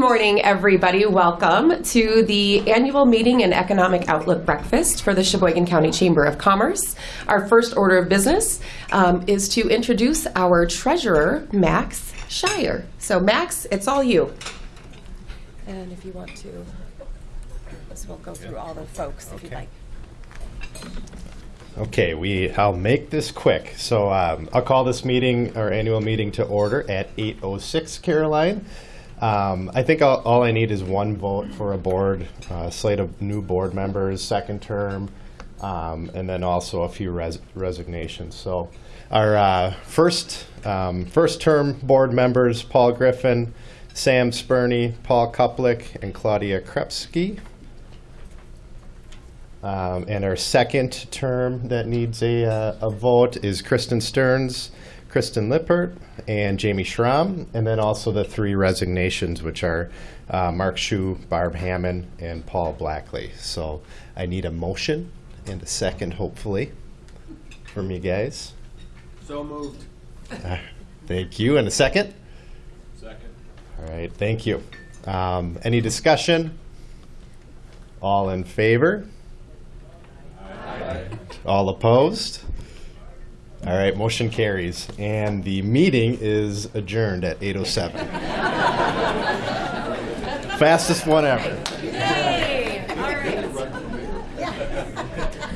morning, everybody. Welcome to the annual meeting and economic outlook breakfast for the Sheboygan County Chamber of Commerce. Our first order of business um, is to introduce our treasurer, Max Shire. So, Max, it's all you. And if you want to, this will go through all the folks if you'd like. Okay, we, I'll make this quick. So um, I'll call this meeting, our annual meeting to order at 8:06, Caroline. Um, I think all, all I need is one vote for a board, uh, slate of new board members, second term, um, and then also a few res- resignations. So our uh, first, um, first term board members, Paul Griffin, Sam Spurney, Paul Kuplik, and Claudia Krepsky. Um, and our second term that needs a, uh, a vote is Kristen Stearns, Kristen Lippert, and Jamie Schramm. And then also the three resignations, which are uh, Mark Shu, Barb Hammond, and Paul Blackley. So I need a motion and a second, hopefully, from you guys. So moved. Uh, Thank you. And a second? Second. All right, thank you. Um, Any discussion? All in favor? All opposed? All right, motion carries, and the meeting is adjourned at 8:07. Fastest one ever. Yay.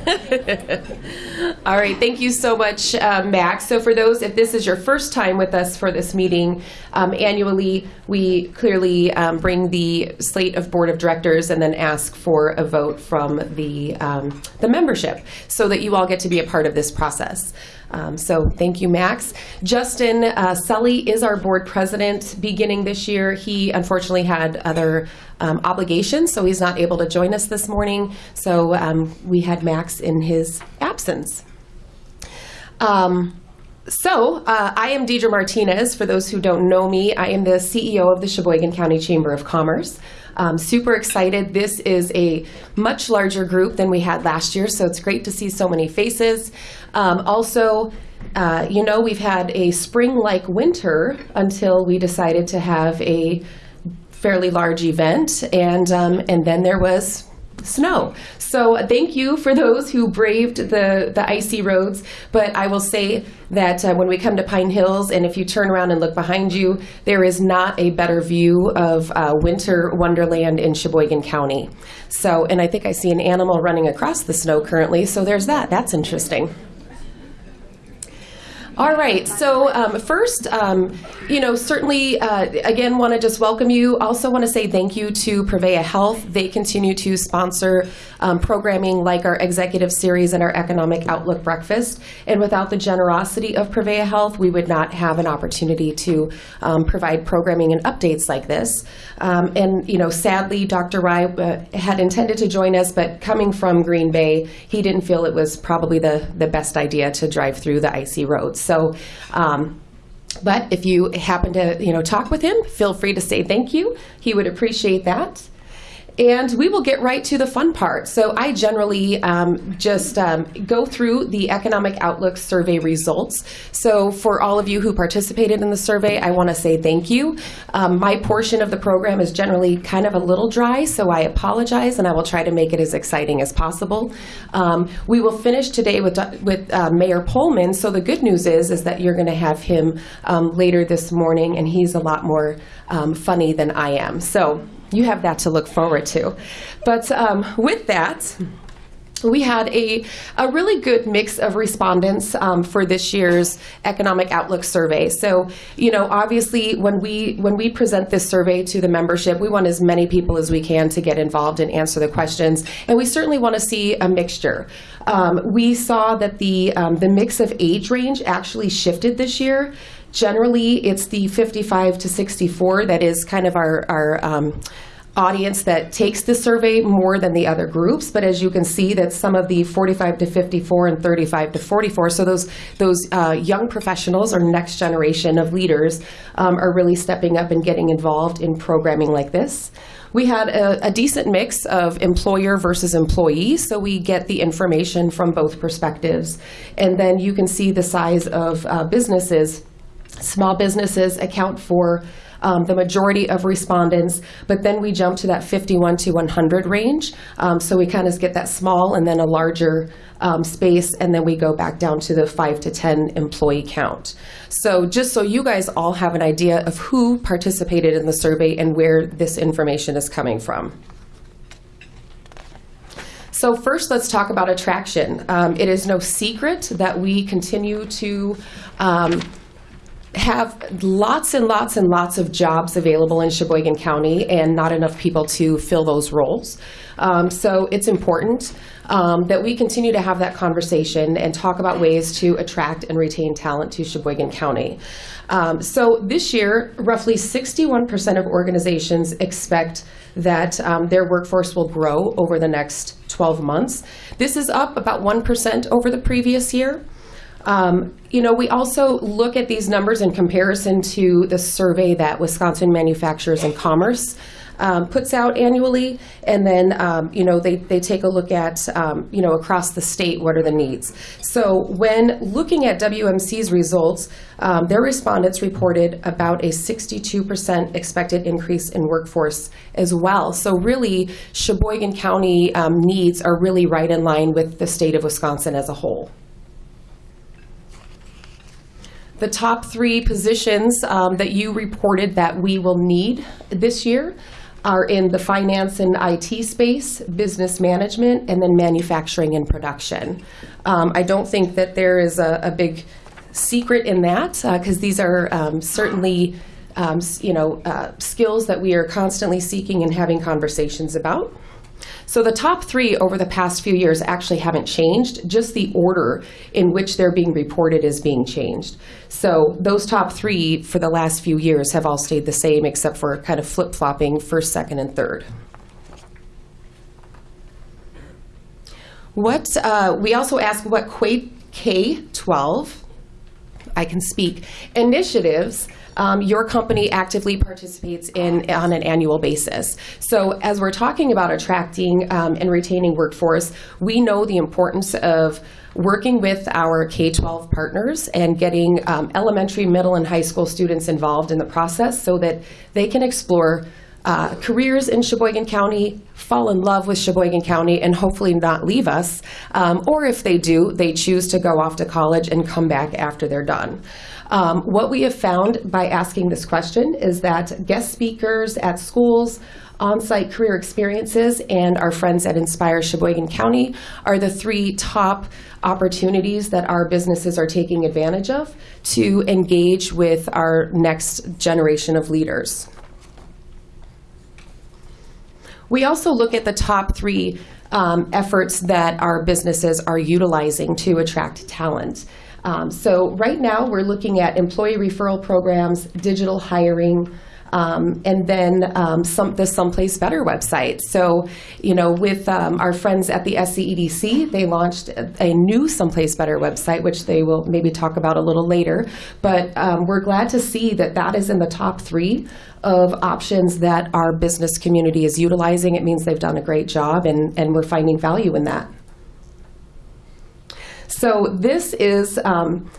All right, thank you so much, uh, Max. So, for those, if this is your first time with us for this meeting, um, annually we clearly um, bring the slate of board of directors and then ask for a vote from the um, the membership, so that you all get to be a part of this process. Um, so, thank you, Max. Justin uh, Sully is our board president beginning this year. He unfortunately had other um, obligations, so he's not able to join us this morning. So, um, we had Max in his absence. Um, so, uh, I am Deidre Martinez. For those who don't know me, I am the CEO of the Sheboygan County Chamber of Commerce. Um, super excited. This is a much larger group than we had last year, so it's great to see so many faces. Um, also, uh, you know, we've had a spring like winter until we decided to have a fairly large event, and, um, and then there was snow. So thank you for those who braved the, the icy roads. But I will say that uh, when we come to Pine Hills, and if you turn around and look behind you, there is not a better view of uh, winter wonderland in Sheboygan County. So, and I think I see an animal running across the snow currently. So there's that. That's interesting. All right. So um, first, um, you know, certainly, uh, again, want to just welcome you. Also, want to say thank you to Prevea Health. They continue to sponsor um, programming like our executive series and our economic outlook breakfast. And without the generosity of Prevea Health, we would not have an opportunity to um, provide programming and updates like this. Um, and you know, sadly, Dr. Rai uh, had intended to join us, but coming from Green Bay, he didn't feel it was probably the the best idea to drive through the icy roads. So, um, but if you happen to, you know, talk with him, feel free to say thank you. He would appreciate that. And we will get right to the fun part. So I generally um, just um, go through the Economic Outlook survey results. So for all of you who participated in the survey, I want to say thank you. Um, my portion of the program is generally kind of a little dry, so I apologize, and I will try to make it as exciting as possible. Um, we will finish today with with uh, Mayor Pullman. So the good news is is that you're going to have him um, later this morning, and he's a lot more um, funny than I am. So you have that to look forward to. But um, with that, we had a, a really good mix of respondents um, for this year's economic outlook survey. So you know obviously when we when we present this survey to the membership we want as many people as we can to get involved and answer the questions. And we certainly want to see a mixture. Um, we saw that the um, the mix of age range actually shifted this year. Generally it's the 55 to 64 that is kind of our our um, audience that takes the survey more than the other groups but as you can see that some of the 45 to 54 and 35 to 44 so those those uh, young professionals or next generation of leaders um, are really stepping up and getting involved in programming like this. We had a, a decent mix of employer versus employee so we get the information from both perspectives. And then you can see the size of uh, businesses. Small businesses account for um, the majority of respondents, but then we jump to that 51 to 100 range. Um, so we kind of get that small and then a larger um, space, and then we go back down to the 5 to 10 employee count. So just so you guys all have an idea of who participated in the survey and where this information is coming from. So first, let's talk about attraction. Um, it is no secret that we continue to um, have lots and lots and lots of jobs available in Sheboygan County and not enough people to fill those roles. Um, so it's important um, that we continue to have that conversation and talk about ways to attract and retain talent to Sheboygan County. Um, so this year, roughly 61% of organizations expect that um, their workforce will grow over the next 12 months. This is up about 1% over the previous year. Um, you know, we also look at these numbers in comparison to the survey that Wisconsin Manufacturers and Commerce um, puts out annually, and then um, you know they, they take a look at um, you know across the state what are the needs. So when looking at WMC's results, um, their respondents reported about a 62% expected increase in workforce as well. So really, Sheboygan County um, needs are really right in line with the state of Wisconsin as a whole. The top three positions um, that you reported that we will need this year are in the finance and IT space, business management, and then manufacturing and production. Um, I don't think that there is a, a big secret in that because these are um, certainly um, you know uh, skills that we are constantly seeking and having conversations about. So the top three over the past few years actually haven't changed, just the order in which they're being reported is being changed. So those top three for the last few years have all stayed the same except for kind of flip-flopping first, second, and third. What, uh, we also ask what Quake K-12 I can speak, initiatives um, your company actively participates in on an annual basis. So as we're talking about attracting um, and retaining workforce, we know the importance of working with our K-12 partners and getting um, elementary, middle, and high school students involved in the process so that they can explore uh, careers in Sheboygan County, fall in love with Sheboygan County, and hopefully not leave us. Um, or if they do, they choose to go off to college and come back after they're done. Um, what we have found by asking this question is that guest speakers at schools, on-site career experiences, and our friends at Inspire Sheboygan County are the three top opportunities that our businesses are taking advantage of to engage with our next generation of leaders. We also look at the top three um, efforts that our businesses are utilizing to attract talent. Um, so right now, we're looking at employee referral programs, digital hiring, um, and then um, some, the Someplace Better website. So, you know, with um, our friends at the SCEDC, they launched a, a new Someplace Better website, which they will maybe talk about a little later. But um, we're glad to see that that is in the top three of options that our business community is utilizing. It means they've done a great job, and, and we're finding value in that. So this is, um,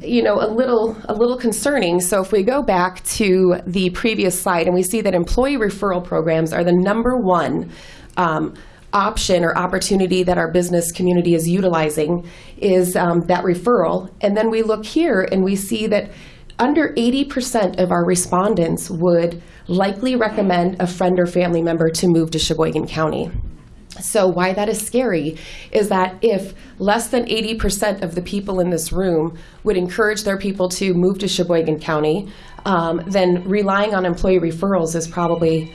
you know, a little a little concerning. So if we go back to the previous slide and we see that employee referral programs are the number one. Um, option or opportunity that our business community is utilizing is um, that referral and then we look here and we see that under 80% of our respondents would likely recommend a friend or family member to move to Sheboygan County. So, why that is scary is that if less than 80% of the people in this room would encourage their people to move to Sheboygan County, um, then relying on employee referrals is probably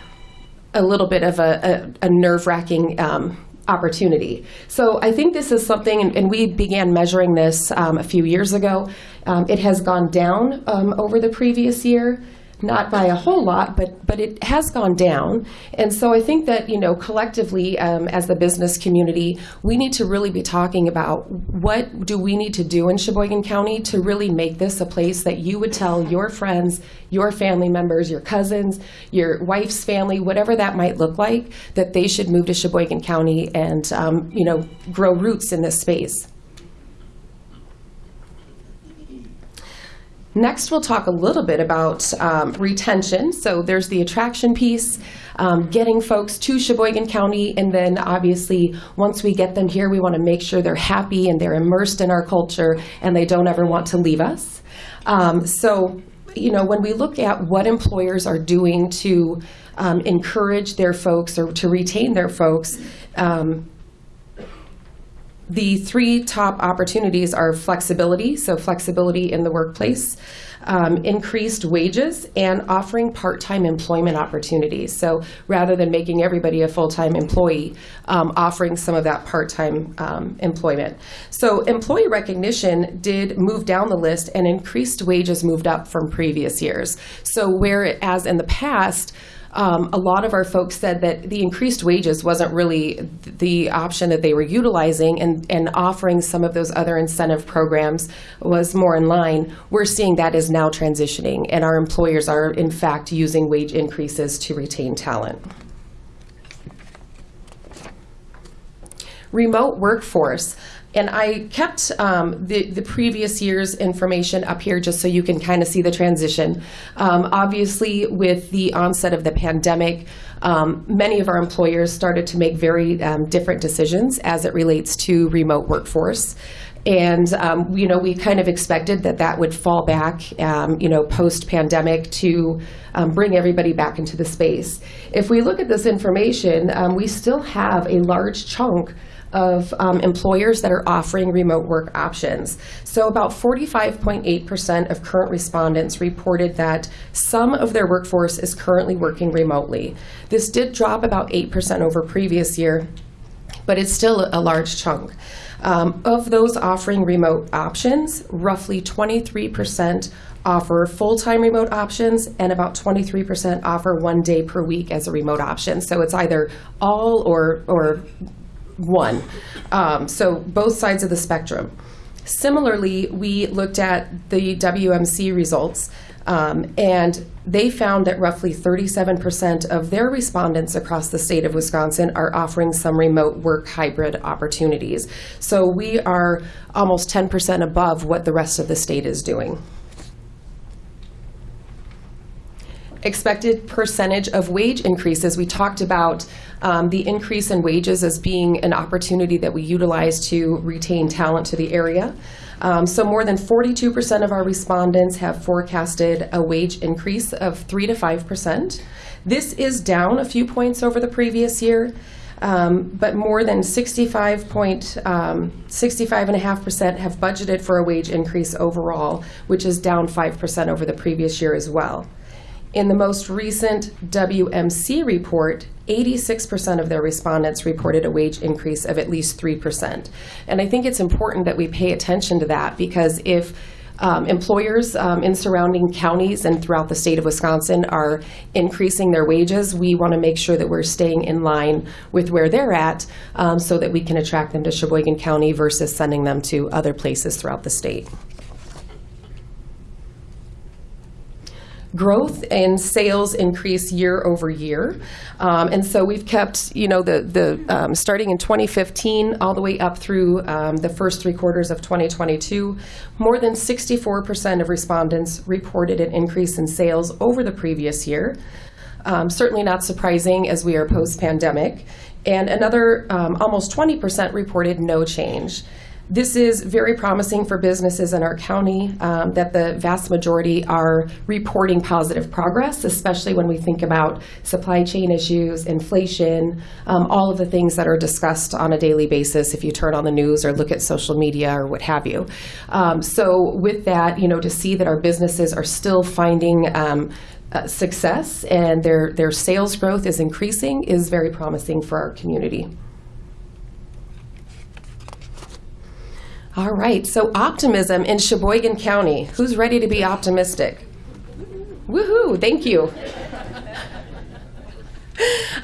a little bit of a, a, a nerve wracking um, opportunity. So I think this is something, and, and we began measuring this um, a few years ago. Um, it has gone down um, over the previous year. Not by a whole lot, but but it has gone down, and so I think that you know collectively um, as the business community, we need to really be talking about what do we need to do in Sheboygan County to really make this a place that you would tell your friends, your family members, your cousins, your wife's family, whatever that might look like, that they should move to Sheboygan County and um, you know grow roots in this space. Next, we'll talk a little bit about um, retention. So there's the attraction piece, um, getting folks to Sheboygan County, and then obviously, once we get them here, we want to make sure they're happy and they're immersed in our culture and they don't ever want to leave us. Um, so, you know, when we look at what employers are doing to um, encourage their folks or to retain their folks, um, the three top opportunities are flexibility, so flexibility in the workplace, um, increased wages, and offering part-time employment opportunities. So rather than making everybody a full-time employee, um, offering some of that part-time um, employment. So employee recognition did move down the list, and increased wages moved up from previous years. So whereas in the past, um, a lot of our folks said that the increased wages wasn't really th- the option that they were utilizing, and, and offering some of those other incentive programs was more in line. We're seeing that is now transitioning, and our employers are, in fact, using wage increases to retain talent. remote workforce. And I kept um, the, the previous year's information up here just so you can kind of see the transition. Um, obviously, with the onset of the pandemic, um, many of our employers started to make very um, different decisions as it relates to remote workforce. And, um, you know, we kind of expected that that would fall back, um, you know, post-pandemic to um, bring everybody back into the space. If we look at this information, um, we still have a large chunk of um, employers that are offering remote work options. So about 45.8% of current respondents reported that some of their workforce is currently working remotely. This did drop about 8% over previous year, but it's still a large chunk. Um, of those offering remote options, roughly 23% offer full-time remote options and about 23% offer one day per week as a remote option. So it's either all or, or one. Um, so both sides of the spectrum. Similarly, we looked at the WMC results, um, and they found that roughly 37% of their respondents across the state of Wisconsin are offering some remote work hybrid opportunities. So we are almost 10% above what the rest of the state is doing. expected percentage of wage increases. We talked about um, the increase in wages as being an opportunity that we utilize to retain talent to the area. Um, so more than 42% of our respondents have forecasted a wage increase of 3 to 5%. This is down a few points over the previous year. Um, but more than 65 point, um, 65.5% have budgeted for a wage increase overall, which is down 5% over the previous year as well. In the most recent WMC report, 86% of their respondents reported a wage increase of at least 3%. And I think it's important that we pay attention to that because if um, employers um, in surrounding counties and throughout the state of Wisconsin are increasing their wages, we want to make sure that we're staying in line with where they're at um, so that we can attract them to Sheboygan County versus sending them to other places throughout the state. Growth in sales increase year over year. Um, and so we've kept, you know, the, the um, starting in 2015 all the way up through um, the first three quarters of 2022, more than 64% of respondents reported an increase in sales over the previous year. Um, certainly not surprising as we are post pandemic. And another um, almost 20% reported no change. This is very promising for businesses in our county um, that the vast majority are reporting positive progress, especially when we think about supply chain issues, inflation, um, all of the things that are discussed on a daily basis if you turn on the news or look at social media or what have you. Um, so, with that, you know, to see that our businesses are still finding um, uh, success and their, their sales growth is increasing is very promising for our community. All right, so optimism in Sheboygan County. Who's ready to be optimistic? Woohoo, thank you.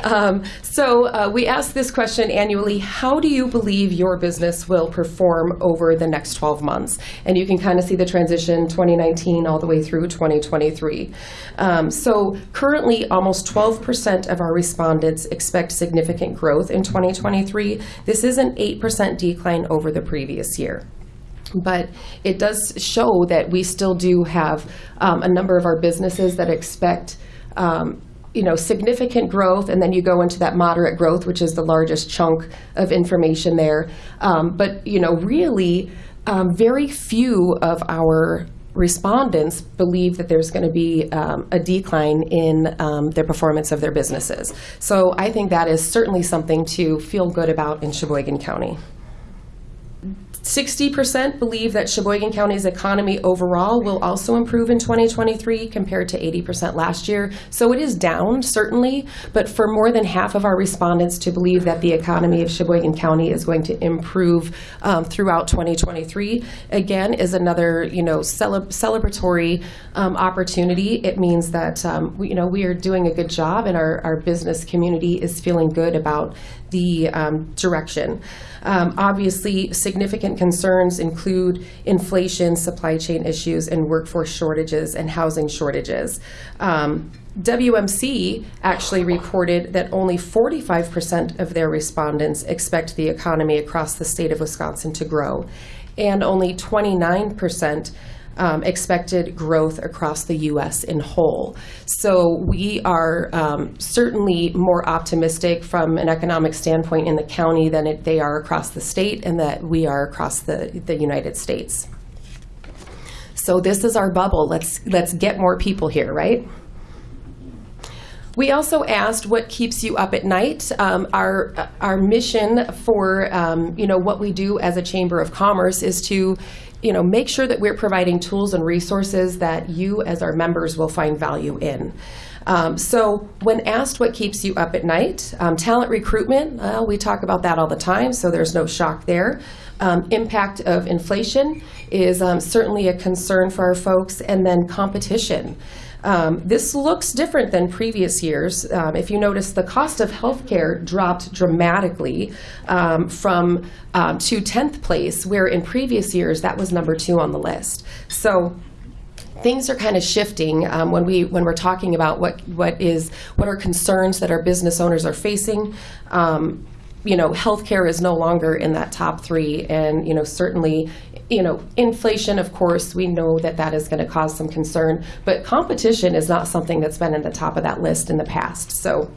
Um, so uh, we ask this question annually, how do you believe your business will perform over the next 12 months? And you can kind of see the transition 2019 all the way through 2023. Um, so currently, almost 12% of our respondents expect significant growth in 2023. This is an 8% decline over the previous year. but it does show that we still do have um, a number of our businesses that expect um, you know significant growth and then you go into that moderate growth which is the largest chunk of information there. Um, but you know really um, very few of our respondents believe that there's going to be um, a decline in um, their performance of their businesses. So i think that is certainly something to feel good about in sheboygan county 60% believe that Sheboygan County's economy overall will also improve in 2023 compared to 80% last year. So it is down, certainly, but for more than half of our respondents to believe that the economy of Sheboygan County is going to improve um, throughout 2023, again, is another, you know, cele- celebratory um, opportunity. It means that, um, we, you know, we are doing a good job and our, our business community is feeling good about the um, direction. Um, obviously, significant concerns include inflation, supply chain issues, and workforce shortages and housing shortages. Um, WMC actually reported that only 45% of their respondents expect the economy across the state of Wisconsin to grow, and only 29% um, expected growth across the U.S. in whole. So we are um, certainly more optimistic from an economic standpoint in the county than it, they are across the state and that we are across the, the United States. So this is our bubble. Let's let's get more people here, right? We also asked what keeps you up at night. Um, our our mission for um, you know what we do as a chamber of commerce is to you know make sure that we're providing tools and resources that you as our members will find value in. Um, so when asked what keeps you up at night, um, talent recruitment, well, we talk about that all the time, so there's no shock there. Um, impact of inflation is um, certainly a concern for our folks, and then competition. Um, this looks different than previous years. Um, if you notice, the cost of healthcare dropped dramatically um, from um, to 10th place, where in previous years that was number two on the list. So things are kind of shifting um, when we when we're talking about what what is what are concerns that our business owners are facing. Um, you know, healthcare is no longer in that top three, and you know, certainly, you know, inflation. Of course, we know that that is going to cause some concern, but competition is not something that's been in the top of that list in the past. So,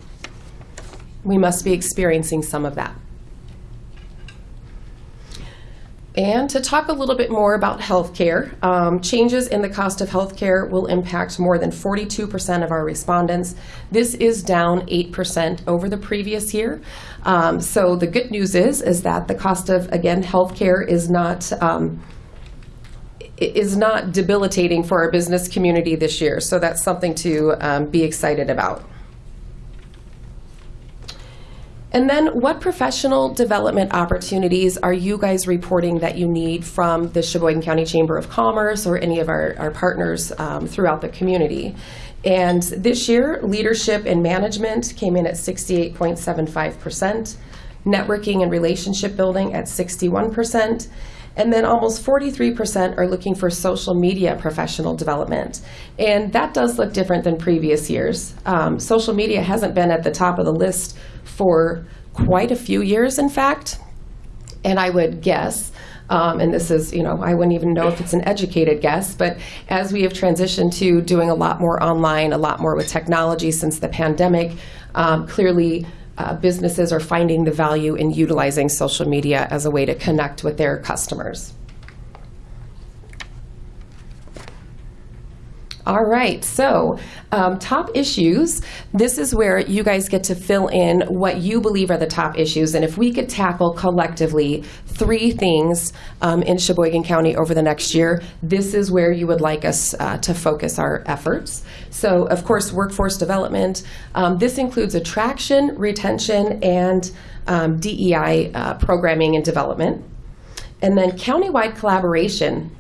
we must be experiencing some of that. And to talk a little bit more about healthcare, um, changes in the cost of healthcare will impact more than 42% of our respondents. This is down 8% over the previous year. Um, so the good news is is that the cost of again healthcare is not. Um, is not debilitating for our business community this year, so that's something to um, be excited about. And then, what professional development opportunities are you guys reporting that you need from the Sheboygan County Chamber of Commerce or any of our, our partners um, throughout the community? And this year, leadership and management came in at 68.75%, networking and relationship building at 61%, and then almost 43% are looking for social media professional development. And that does look different than previous years. Um, social media hasn't been at the top of the list for quite a few years, in fact. And I would guess um, and this is, you know, I wouldn't even know if it's an educated guess, but as we have transitioned to doing a lot more online, a lot more with technology since the pandemic, um, clearly uh, businesses are finding the value in utilizing social media as a way to connect with their customers. All right, so um, top issues. This is where you guys get to fill in what you believe are the top issues. And if we could tackle collectively three things um, in Sheboygan County over the next year, this is where you would like us uh, to focus our efforts. So, of course, workforce development. Um, this includes attraction, retention, and um, DEI uh, programming and development. And then countywide collaboration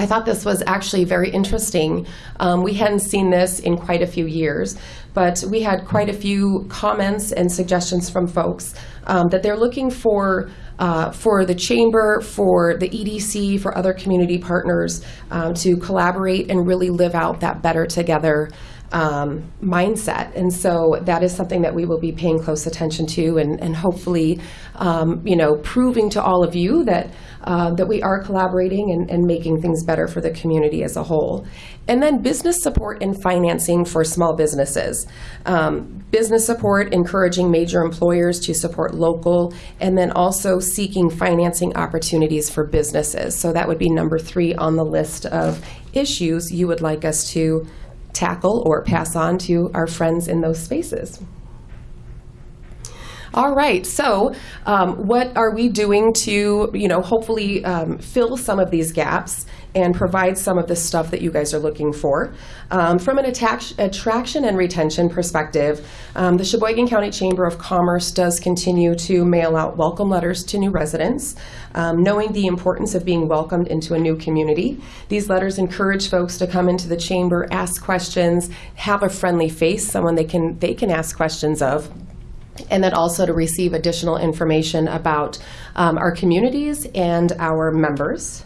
I thought this was actually very interesting. Um, we hadn't seen this in quite a few years, but we had quite a few comments and suggestions from folks um, that they're looking for uh, for the chamber, for the EDC, for other community partners um, to collaborate and really live out that better together um, mindset. And so that is something that we will be paying close attention to and, and hopefully, um, you know, proving to all of you that, uh, that we are collaborating and, and making things better for the community as a whole. And then business support and financing for small businesses. Um, business support, encouraging major employers to support local, and then also seeking financing opportunities for businesses. So that would be number three on the list of issues you would like us to tackle or pass on to our friends in those spaces. All right, so um, what are we doing to, you know, hopefully um, fill some of these gaps and provide some of the stuff that you guys are looking for? Um, from an attraction and retention perspective, um, the Sheboygan County Chamber of Commerce does continue to mail out welcome letters to new residents, um, knowing the importance of being welcomed into a new community. These letters encourage folks to come into the chamber, ask questions, have a friendly face, someone they can they can ask questions of and then also to receive additional information about um, our communities and our members.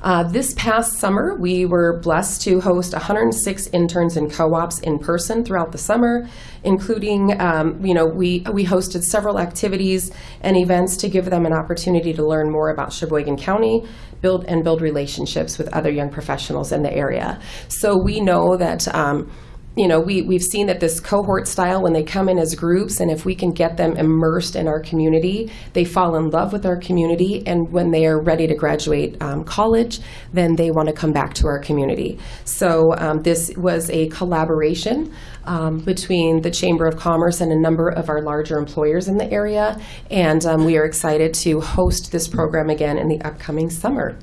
Uh, this past summer, we were blessed to host 106 interns and co-ops in person throughout the summer, including, um, you know, we, we hosted several activities and events to give them an opportunity to learn more about Sheboygan County, build and build relationships with other young professionals in the area. So we know that um, you know, we, we've seen that this cohort style, when they come in as groups, and if we can get them immersed in our community, they fall in love with our community. And when they are ready to graduate um, college, then they want to come back to our community. So um, this was a collaboration um, between the Chamber of Commerce and a number of our larger employers in the area. And um, we are excited to host this program again in the upcoming summer.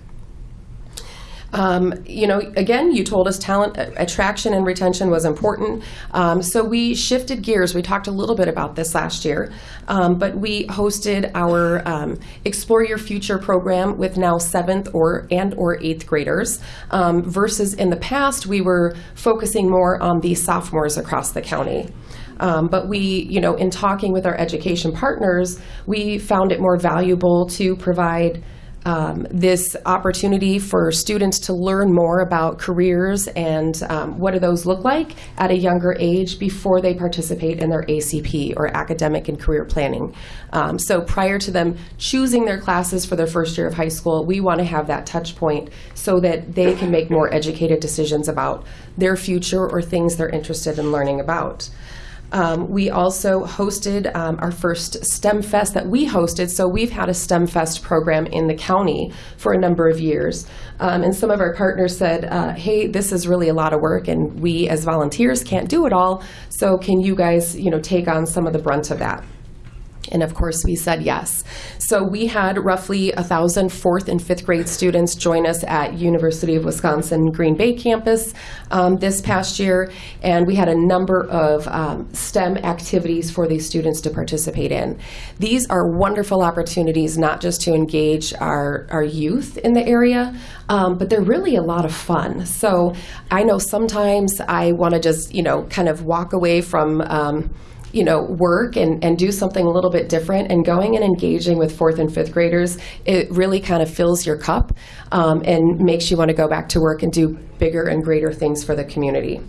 Um, you know, again, you told us talent uh, attraction and retention was important. Um, so we shifted gears. We talked a little bit about this last year, um, but we hosted our um, Explore Your Future program with now seventh or and or eighth graders. Um, versus in the past, we were focusing more on the sophomores across the county. Um, but we, you know, in talking with our education partners, we found it more valuable to provide um, this opportunity for students to learn more about careers and um, what do those look like at a younger age before they participate in their ACP or academic and career planning. Um, so prior to them choosing their classes for their first year of high school, we want to have that touch point so that they can make more educated decisions about their future or things they're interested in learning about. Um, we also hosted um, our first STEM Fest that we hosted. So we've had a STEM Fest program in the county for a number of years. Um, and some of our partners said, uh, hey, this is really a lot of work, and we as volunteers can't do it all. So can you guys, you know, take on some of the brunt of that? And of course, we said yes. So we had roughly 1,000 fourth and fifth grade students join us at University of Wisconsin Green Bay campus um, this past year, and we had a number of um, STEM activities for these students to participate in. These are wonderful opportunities not just to engage our, our youth in the area, um, but they're really a lot of fun. So I know sometimes I want to just, you know, kind of walk away from um, you know, work and, and do something a little bit different and going and engaging with fourth and fifth graders, it really kind of fills your cup um, and makes you want to go back to work and do bigger and greater things for the community.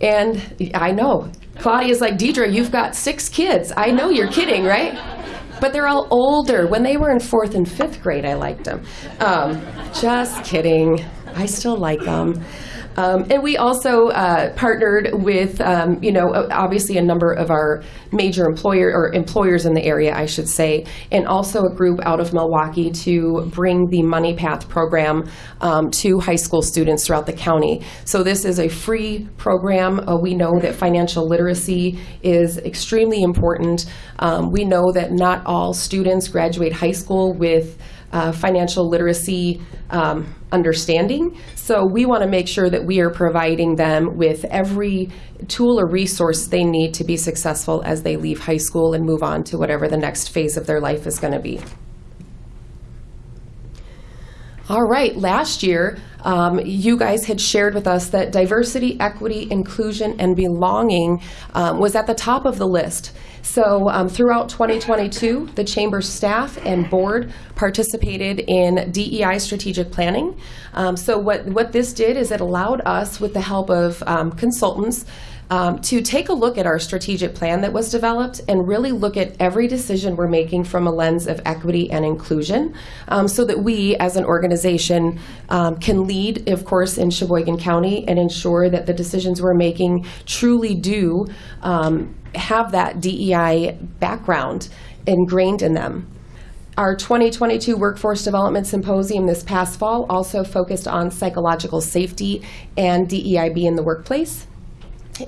And I know, Claudia's like, Deidre, you've got six kids. I know you're kidding, right? But they're all older. When they were in fourth and fifth grade, I liked them. Um, just kidding. I still like them. Um, and we also uh, partnered with, um, you know, obviously a number of our major employer or employers in the area, I should say, and also a group out of Milwaukee to bring the Money Path program um, to high school students throughout the county. So this is a free program. Uh, we know that financial literacy is extremely important. Um, we know that not all students graduate high school with uh, financial literacy um, understanding. So we want to make sure that we are providing them with every tool or resource they need to be successful as they leave high school and move on to whatever the next phase of their life is going to be. All right, last year, um, you guys had shared with us that diversity, equity, inclusion, and belonging um, was at the top of the list. So um, throughout 2022, the Chamber staff and board participated in DEI strategic planning. Um, so what, what this did is it allowed us, with the help of um, consultants, um, to take a look at our strategic plan that was developed and really look at every decision we're making from a lens of equity and inclusion um, so that we as an organization um, can lead, of course, in Sheboygan County and ensure that the decisions we're making truly do um, have that DEI background ingrained in them. Our 2022 Workforce Development Symposium this past fall also focused on psychological safety and DEIB in the workplace.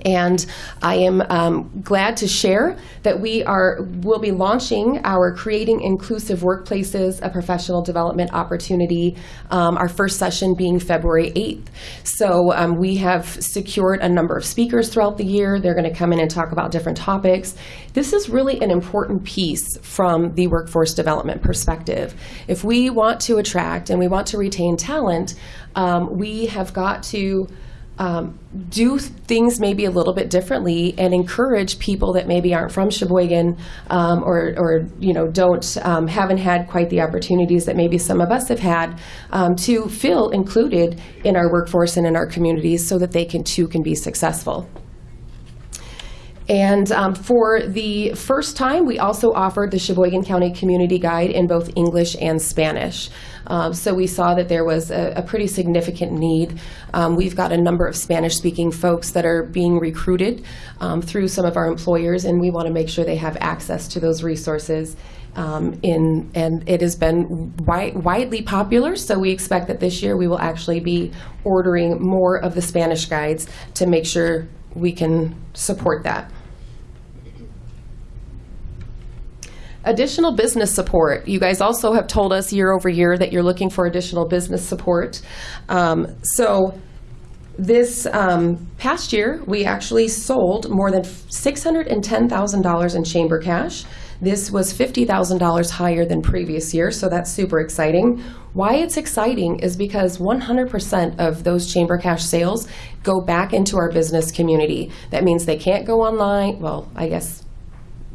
And I am um, glad to share that we are will be launching our Creating Inclusive Workplaces, a professional development opportunity. Um, our first session being February 8th. So um, we have secured a number of speakers throughout the year. They're going to come in and talk about different topics. This is really an important piece from the workforce development perspective. If we want to attract and we want to retain talent, um, we have got to um, do things maybe a little bit differently and encourage people that maybe aren't from Sheboygan um, or, or you know don't um, haven't had quite the opportunities that maybe some of us have had um, to feel included in our workforce and in our communities so that they can too can be successful. And um, for the first time, we also offered the Sheboygan County Community Guide in both English and Spanish. Um, so we saw that there was a, a pretty significant need. Um, we've got a number of Spanish speaking folks that are being recruited um, through some of our employers, and we want to make sure they have access to those resources. Um, in and it has been wi- widely popular. So we expect that this year we will actually be ordering more of the Spanish guides to make sure we can support that. Additional business support. You guys also have told us year over year that you're looking for additional business support. Um, so this um, past year, we actually sold more than $610,000 in chamber cash. This was $50,000 higher than previous year, so that's super exciting. Why it's exciting is because 100% of those chamber cash sales go back into our business community. That means they can't go online. Well, I guess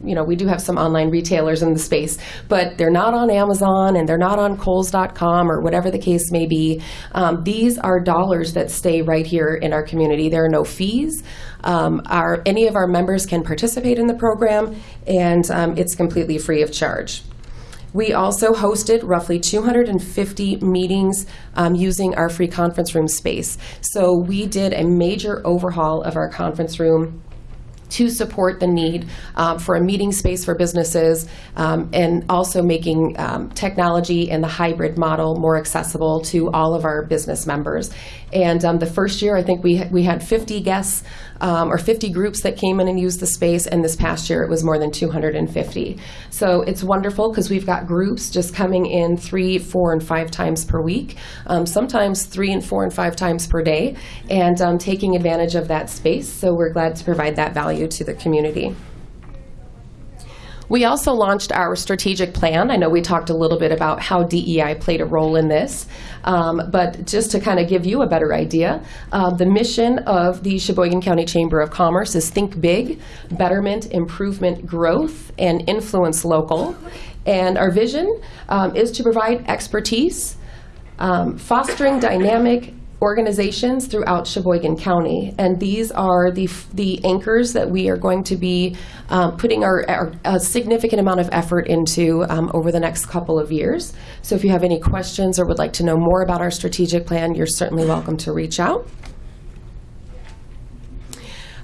you know, we do have some online retailers in the space, but they're not on Amazon and they're not on Kohl's.com or whatever the case may be. Um, these are dollars that stay right here in our community. There are no fees. Um, our, any of our members can participate in the program, and um, it's completely free of charge. We also hosted roughly 250 meetings um, using our free conference room space. So we did a major overhaul of our conference room to support the need um, for a meeting space for businesses um, and also making um, technology and the hybrid model more accessible to all of our business members. And um, the first year, I think we, we had 50 guests um, or 50 groups that came in and used the space, and this past year it was more than 250. So it's wonderful because we've got groups just coming in three, four, and five times per week, um, sometimes three and four and five times per day, and um, taking advantage of that space. So we're glad to provide that value to the community. We also launched our strategic plan. I know we talked a little bit about how DEI played a role in this, um, but just to kind of give you a better idea, uh, the mission of the Sheboygan County Chamber of Commerce is think big, betterment, improvement, growth, and influence local. And our vision um, is to provide expertise, um, fostering dynamic organizations throughout Sheboygan County. And these are the, the anchors that we are going to be um, putting our, our, a significant amount of effort into um, over the next couple of years. So if you have any questions or would like to know more about our strategic plan, you're certainly welcome to reach out.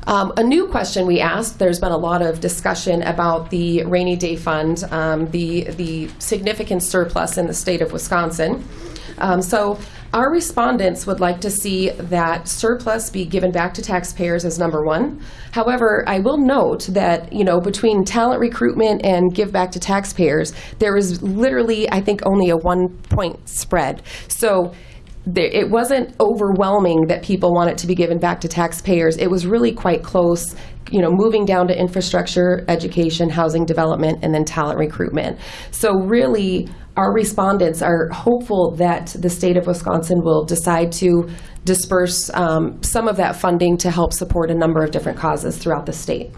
Um, a new question we asked, there's been a lot of discussion about the rainy day fund, um, the, the significant surplus in the state of Wisconsin. Um, so our respondents would like to see that surplus be given back to taxpayers as number one. However, I will note that, you know, between talent recruitment and give back to taxpayers, there is literally, I think, only a one point spread. So there, it wasn't overwhelming that people want it to be given back to taxpayers. It was really quite close, you know, moving down to infrastructure, education, housing development, and then talent recruitment. So really, our respondents are hopeful that the state of Wisconsin will decide to disperse um, some of that funding to help support a number of different causes throughout the state.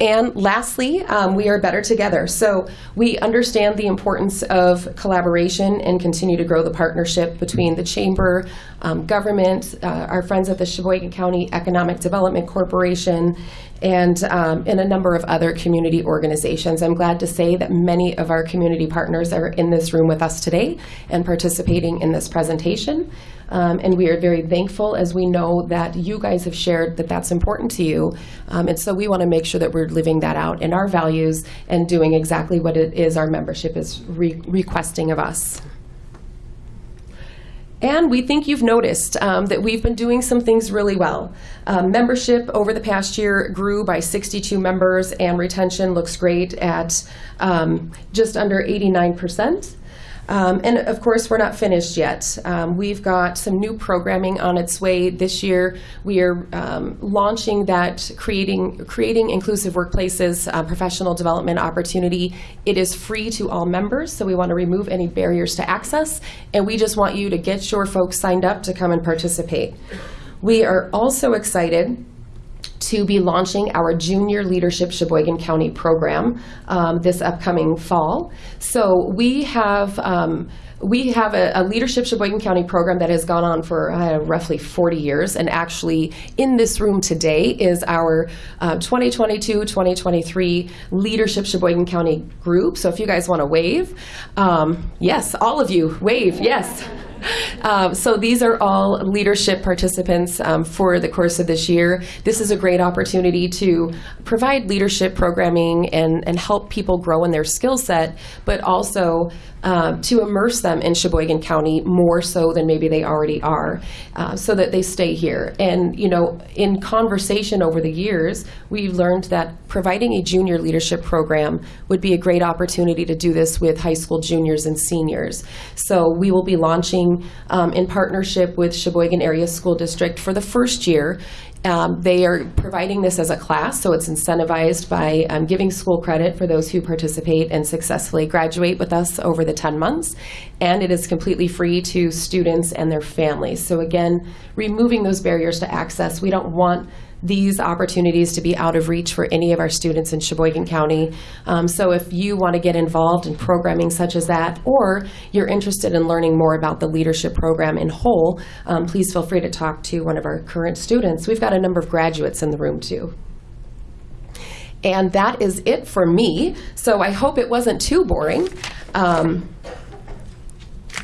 And lastly, um, we are better together. So we understand the importance of collaboration and continue to grow the partnership between the chamber, um, government, uh, our friends at the Sheboygan County Economic Development Corporation, and, um, and a number of other community organizations. I'm glad to say that many of our community partners are in this room with us today and participating in this presentation. Um, and we are very thankful as we know that you guys have shared that that's important to you. Um, and so we want to make sure that we're living that out in our values and doing exactly what it is our membership is re- requesting of us. And we think you've noticed um, that we've been doing some things really well. Um, membership over the past year grew by 62 members, and retention looks great at um, just under 89%. Um, and of course, we're not finished yet. Um, we've got some new programming on its way this year. We are um, launching that creating creating inclusive workplaces uh, professional development opportunity. It is free to all members, so we want to remove any barriers to access, and we just want you to get your folks signed up to come and participate. We are also excited to be launching our Junior Leadership Sheboygan County program um, this upcoming fall. So we have. Um, we have a, a, Leadership Sheboygan County program that has gone on for uh, roughly 40 years, and actually in this room today is our 2022-2023 Leadership Sheboygan County group. So if you guys want to wave, um, yes, all of you, wave, yes. Um, so these are all leadership participants um, for the course of this year. This is a great opportunity to provide leadership programming and, and help people grow in their skill set, but also um, to immerse them in Sheboygan County more so than maybe they already are, uh, so that they stay here. And you know, in conversation over the years, we've learned that providing a junior leadership program would be a great opportunity to do this with high school juniors and seniors. So we will be launching um, in partnership with Sheboygan Area School District for the first year um, they are providing this as a class, so it's incentivized by um, giving school credit for those who participate and successfully graduate with us over the 10 months. And it is completely free to students and their families. So, again, removing those barriers to access. We don't want these opportunities to be out of reach for any of our students in Sheboygan County. Um, so if you want to get involved in programming such as that, or you're interested in learning more about the leadership program in whole, um, please feel free to talk to one of our current students. We've got a number of graduates in the room too. And that is it for me. So I hope it wasn't too boring. Um,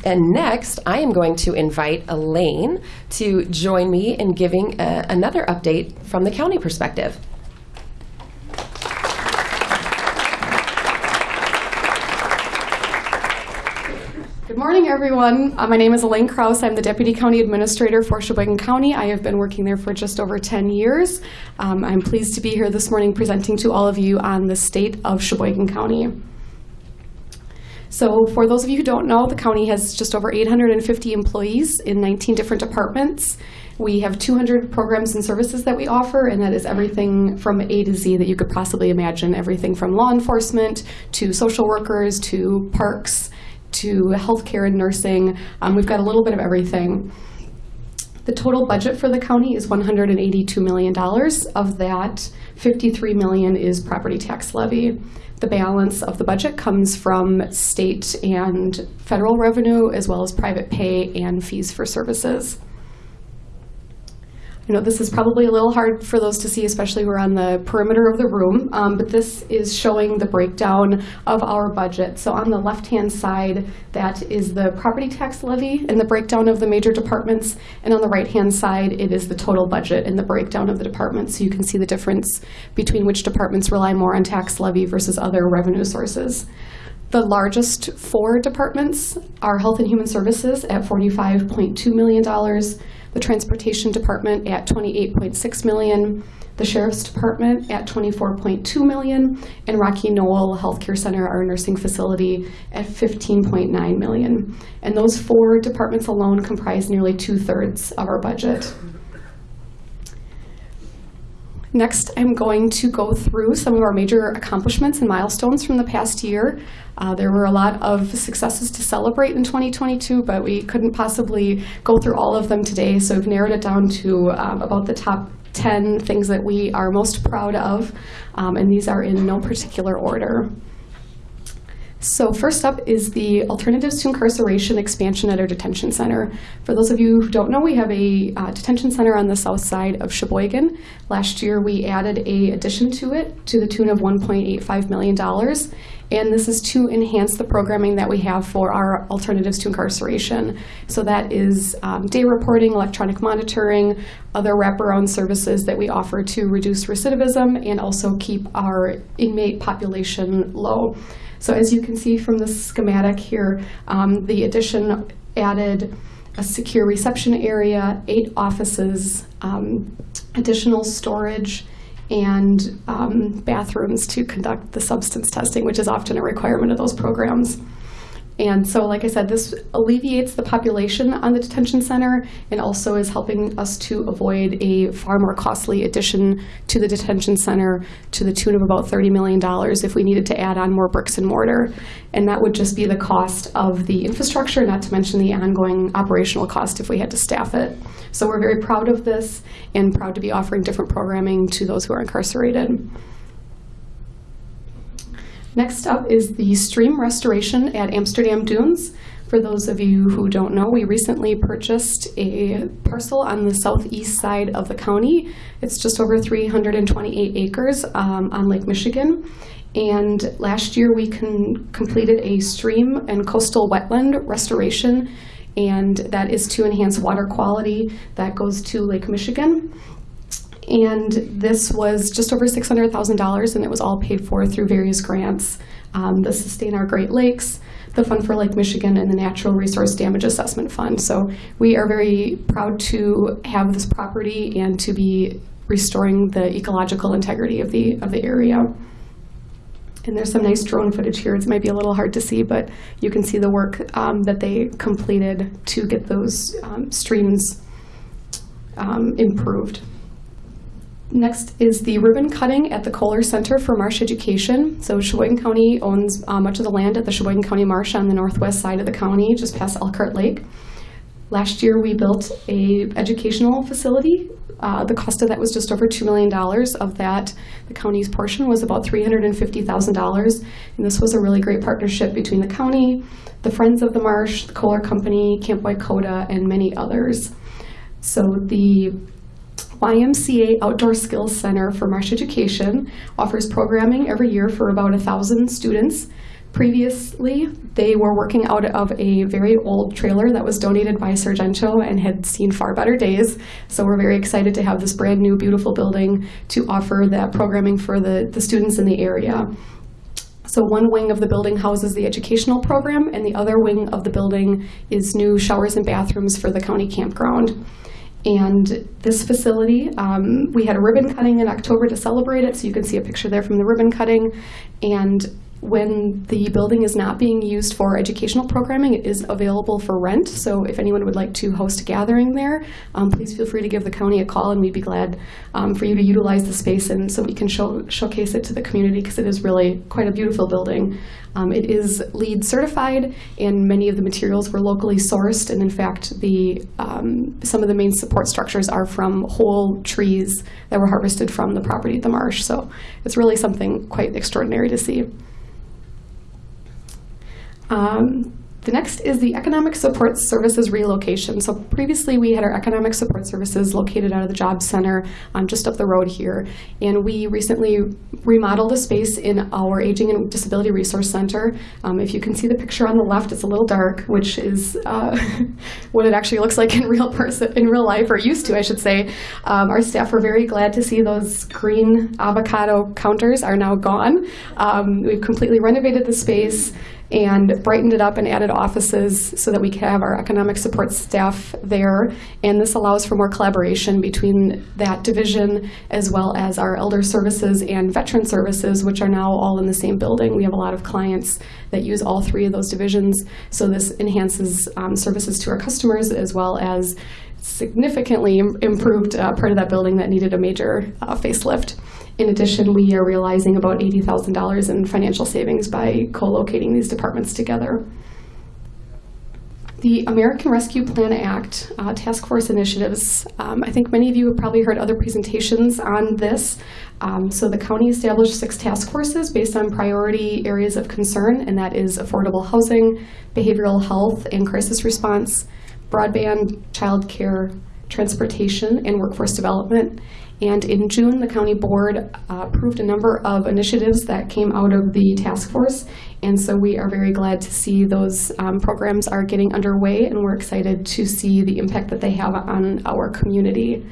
and next, I am going to invite Elaine to join me in giving a, another update from the county perspective. Good morning, everyone. Uh, my name is Elaine Kraus. I'm the Deputy County Administrator for Sheboygan County. I have been working there for just over 10 years. Um, I'm pleased to be here this morning presenting to all of you on the state of Sheboygan County. So for those of you who don't know, the county has just over 850 employees in 19 different departments. We have 200 programs and services that we offer, and that is everything from A to Z that you could possibly imagine. Everything from law enforcement to social workers to parks to healthcare and nursing. Um, we've got a little bit of everything. The total budget for the county is $182 million. Of that, 53 million is property tax levy. The balance of the budget comes from state and federal revenue, as well as private pay and fees for services. I know this is probably a little hard for those to see, especially who are on the perimeter of the room, um, but this is showing the breakdown of our budget. So on the left-hand side, that is the property tax levy and the breakdown of the major departments, and on the right-hand side, it is the total budget and the breakdown of the departments. So you can see the difference between which departments rely more on tax levy versus other revenue sources. The largest four departments are Health and Human Services at $45.2 million, the Transportation Department at 28.6 million, the Sheriff's Department at 24.2 million, and Rocky Knoll Healthcare Center, our nursing facility, at 15.9 million. And those four departments alone comprise nearly two-thirds of our budget. Next, I'm going to go through some of our major accomplishments and milestones from the past year. Uh, there were a lot of successes to celebrate in 2022, but we couldn't possibly go through all of them today, so we've narrowed it down to um, about the top 10 things that we are most proud of, um, and these are in no particular order. So first up is the Alternatives to Incarceration expansion at our detention center. For those of you who don't know, we have a uh, detention center on the south side of Sheboygan. Last year, we added a addition to it to the tune of $1.85 million. And this is to enhance the programming that we have for our alternatives to incarceration. So that is um, day reporting, electronic monitoring, other wraparound services that we offer to reduce recidivism and also keep our inmate population low. So as you can see from the schematic here, um, the addition added a secure reception area, eight offices, um, additional storage, and um, bathrooms to conduct the substance testing, which is often a requirement of those programs. And so, like I said, this alleviates the population on the detention center and also is helping us to avoid a far more costly addition to the detention center to the tune of about $30 million if we needed to add on more bricks and mortar. And that would just be the cost of the infrastructure, not to mention the ongoing operational cost if we had to staff it. So we're very proud of this and proud to be offering different programming to those who are incarcerated. Next up is the stream restoration at Amsterdam Dunes. For those of you who don't know, we recently purchased a parcel on the southeast side of the county. It's just over 328 acres um, on Lake Michigan. And last year we completed a stream and coastal wetland restoration, and that is to enhance water quality that goes to Lake Michigan. And this was just over $600,000, and it was all paid for through various grants. Um, the Sustain Our Great Lakes, the Fund for Lake Michigan, and the Natural Resource Damage Assessment Fund. So we are very proud to have this property and to be restoring the ecological integrity of the, of the area. And there's some nice drone footage here. It might be a little hard to see, but you can see the work um, that they completed to get those um, streams um, improved. Next is the ribbon cutting at the Kohler Center for Marsh Education. So Sheboygan County owns uh, much of the land at the Sheboygan County Marsh on the northwest side of the county, just past Elkhart Lake. Last year, we built a educational facility. Uh, the cost of that was just over $2 million. Of that, the county's portion was about $350,000. And this was a really great partnership between the county, the Friends of the Marsh, the Kohler Company, Camp Y-Koda, and many others. So the YMCA Outdoor Skills Center for Marsh Education offers programming every year for about a thousand students. Previously, they were working out of a very old trailer that was donated by Sargento and had seen far better days. So we're very excited to have this brand new, beautiful building to offer that programming for the, the students in the area. So one wing of the building houses the educational program, and the other wing of the building is new showers and bathrooms for the county campground. And this facility, um, we had a ribbon cutting in October to celebrate it, so you can see a picture there from the ribbon cutting. And when the building is not being used for educational programming, it is available for rent. So if anyone would like to host a gathering there, um, please feel free to give the county a call, and we'd be glad um, for you to utilize the space and so we can show, showcase it to the community because it is really quite a beautiful building. Um, it is LEED certified, and many of the materials were locally sourced. And in fact, the um, some of the main support structures are from whole trees that were harvested from the property at the marsh. So it's really something quite extraordinary to see. Um, the next is the Economic Support Services relocation. So previously we had our Economic Support Services located out of the Job Center um, just up the road here. And we recently remodeled a space in our Aging and Disability Resource Center. Um, if you can see the picture on the left, it's a little dark, which is uh, what it actually looks like in real person, in real life, or used to, I should say. Um, our staff were very glad to see those green avocado counters are now gone. Um, we've completely renovated the space and brightened it up and added offices so that we could have our economic support staff there. And this allows for more collaboration between that division as well as our elder services and veteran services, which are now all in the same building. We have a lot of clients that use all three of those divisions, so this enhances um, services to our customers as well as significantly improved uh, part of that building that needed a major uh, facelift. In addition, we are realizing about $80,000 in financial savings by co-locating these departments together. The American Rescue Plan Act uh, Task Force initiatives, um, I think many of you have probably heard other presentations on this. Um, So the county established six task forces based on priority areas of concern, and that is affordable housing, behavioral health and crisis response, broadband, childcare, transportation, and workforce development. And in June, the county board uh, approved a number of initiatives that came out of the task force. And so we are very glad to see those um, programs are getting underway, and we're excited to see the impact that they have on our community.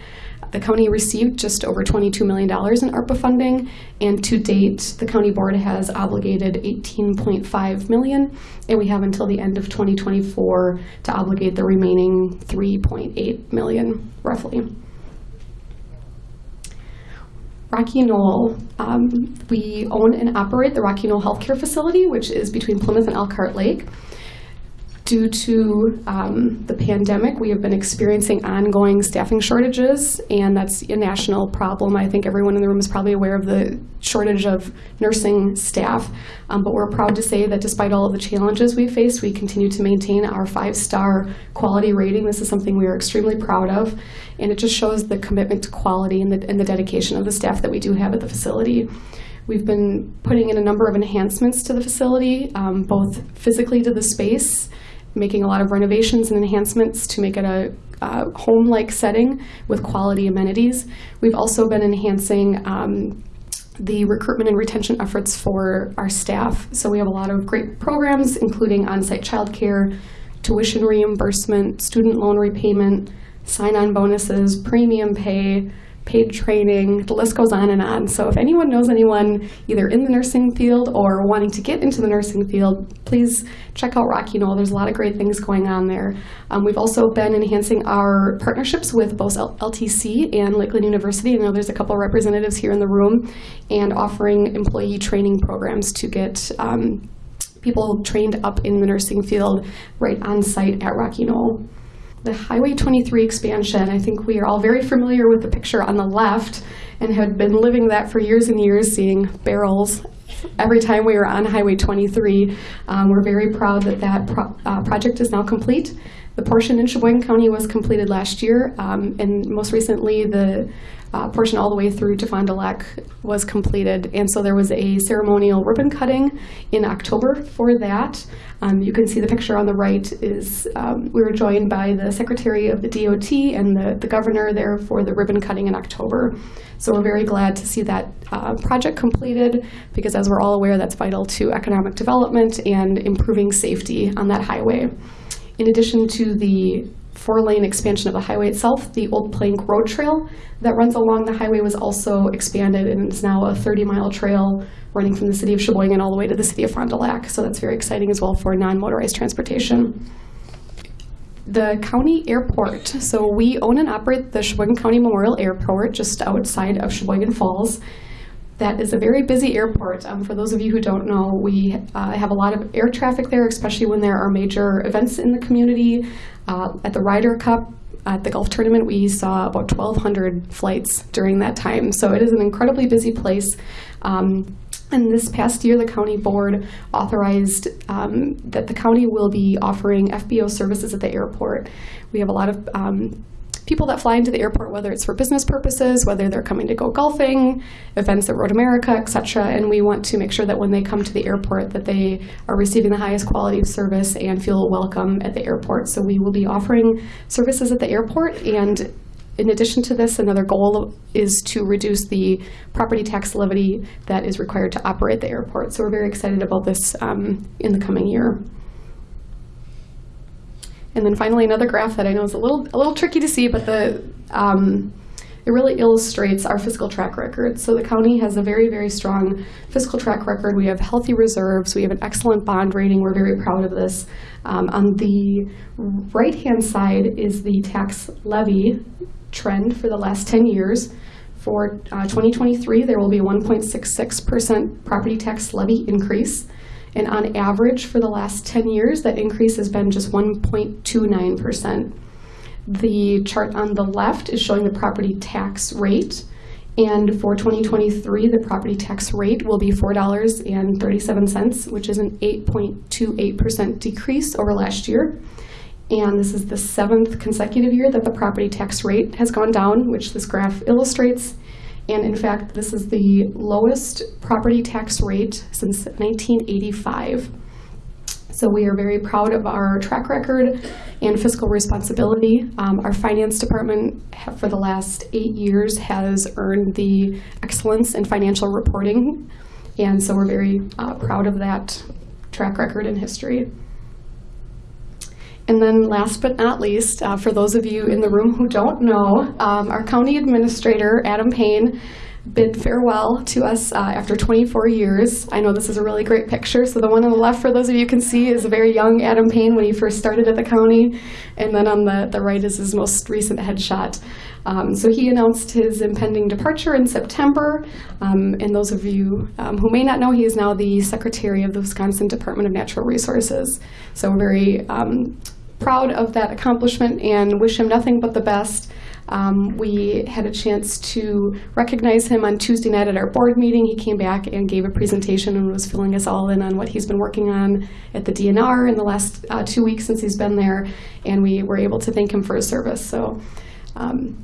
The county received just over $22 million in ARPA funding, and to date, the county board has obligated 18.5 million, and we have until the end of 2024 to obligate the remaining 3.8 million, roughly. Rocky Knoll, um, we own and operate the Rocky Knoll Healthcare Facility, which is between Plymouth and Elkhart Lake. Due to um, the pandemic, we have been experiencing ongoing staffing shortages, and that's a national problem. I think everyone in the room is probably aware of the shortage of nursing staff. Um, but we're proud to say that despite all of the challenges we faced, we continue to maintain our five-star quality rating. This is something we are extremely proud of, and it just shows the commitment to quality and the, and the dedication of the staff that we do have at the facility. We've been putting in a number of enhancements to the facility, um, both physically to the space, making a lot of renovations and enhancements to make it a uh, home-like setting with quality amenities. We've also been enhancing um, the recruitment and retention efforts for our staff. So we have a lot of great programs, including on-site childcare, tuition reimbursement, student loan repayment, sign-on bonuses, premium pay, paid training, the list goes on and on. So if anyone knows anyone either in the nursing field or wanting to get into the nursing field, please check out Rocky Knoll. There's a lot of great things going on there. Um, we've also been enhancing our partnerships with both L- LTC and Lakeland University. I know there's a couple representatives here in the room, and offering employee training programs to get um, people trained up in the nursing field right on site at Rocky Knoll. The Highway 23 expansion, I think we are all very familiar with the picture on the left and had been living that for years and years, seeing barrels every time we were on Highway 23. Um, we're very proud that that pro- uh, project is now complete. The portion in Sheboygan County was completed last year, um, and most recently, the uh, portion all the way through to Fond du Lac was completed. And so there was a ceremonial ribbon cutting in October for that. Um, you can see the picture on the right is um, we were joined by the Secretary of the DOT and the, the governor there for the ribbon cutting in October. So we're very glad to see that uh, project completed because, as we're all aware, that's vital to economic development and improving safety on that highway. In addition to the four-lane expansion of the highway itself, the Old Plank Road Trail that runs along the highway was also expanded and is now a 30-mile trail running from the city of Sheboygan all the way to the city of Fond du Lac. So that's very exciting as well for non-motorized transportation. The county airport. So we own and operate the Sheboygan County Memorial Airport just outside of Sheboygan Falls. That is a very busy airport. Um, for those of you who don't know, we uh, have a lot of air traffic there, especially when there are major events in the community. Uh, at the Ryder Cup, at the golf tournament, we saw about 1,200 flights during that time. So it is an incredibly busy place. Um, and this past year, the county board authorized um, that the county will be offering FBO services at the airport. We have a lot of um, people that fly into the airport, whether it's for business purposes, whether they're coming to go golfing, events at Road America, et cetera, and we want to make sure that when they come to the airport that they are receiving the highest quality of service and feel welcome at the airport. So we will be offering services at the airport and in addition to this, another goal is to reduce the property tax levy that is required to operate the airport. So we're very excited about this um, in the coming year. And then finally, another graph that I know is a little a little tricky to see, but the um, it really illustrates our fiscal track record. So the county has a very, very strong fiscal track record. We have healthy reserves. We have an excellent bond rating. We're very proud of this. Um, on the right-hand side is the tax levy trend for the last 10 years. For uh, 2023, there will be a 1.66% property tax levy increase. And on average, for the last 10 years, that increase has been just 1.29%. The chart on the left is showing the property tax rate. And for 2023, the property tax rate will be $4.37, which is an 8.28% decrease over last year. And this is the seventh consecutive year that the property tax rate has gone down, which this graph illustrates. And in fact, this is the lowest property tax rate since 1985. So we are very proud of our track record and fiscal responsibility. Um, our finance department, for the last eight years, has earned the excellence in financial reporting, and so we're very uh, proud of that track record and history. And then last but not least, uh, for those of you in the room who don't know, um, our county administrator, Adam Payne, bid farewell to us uh, after 24 years. I know this is a really great picture. So the one on the left, for those of you can see, is a very young Adam Payne when he first started at the county. And then on the, the right is his most recent headshot. Um, so he announced his impending departure in September. Um, and those of you um, who may not know, he is now the secretary of the Wisconsin Department of Natural Resources. So we're very um, proud of that accomplishment and wish him nothing but the best. Um, we had a chance to recognize him on Tuesday night at our board meeting. He came back and gave a presentation and was filling us all in on what he's been working on at the DNR in the last uh, two weeks since he's been there, and we were able to thank him for his service. So. Um,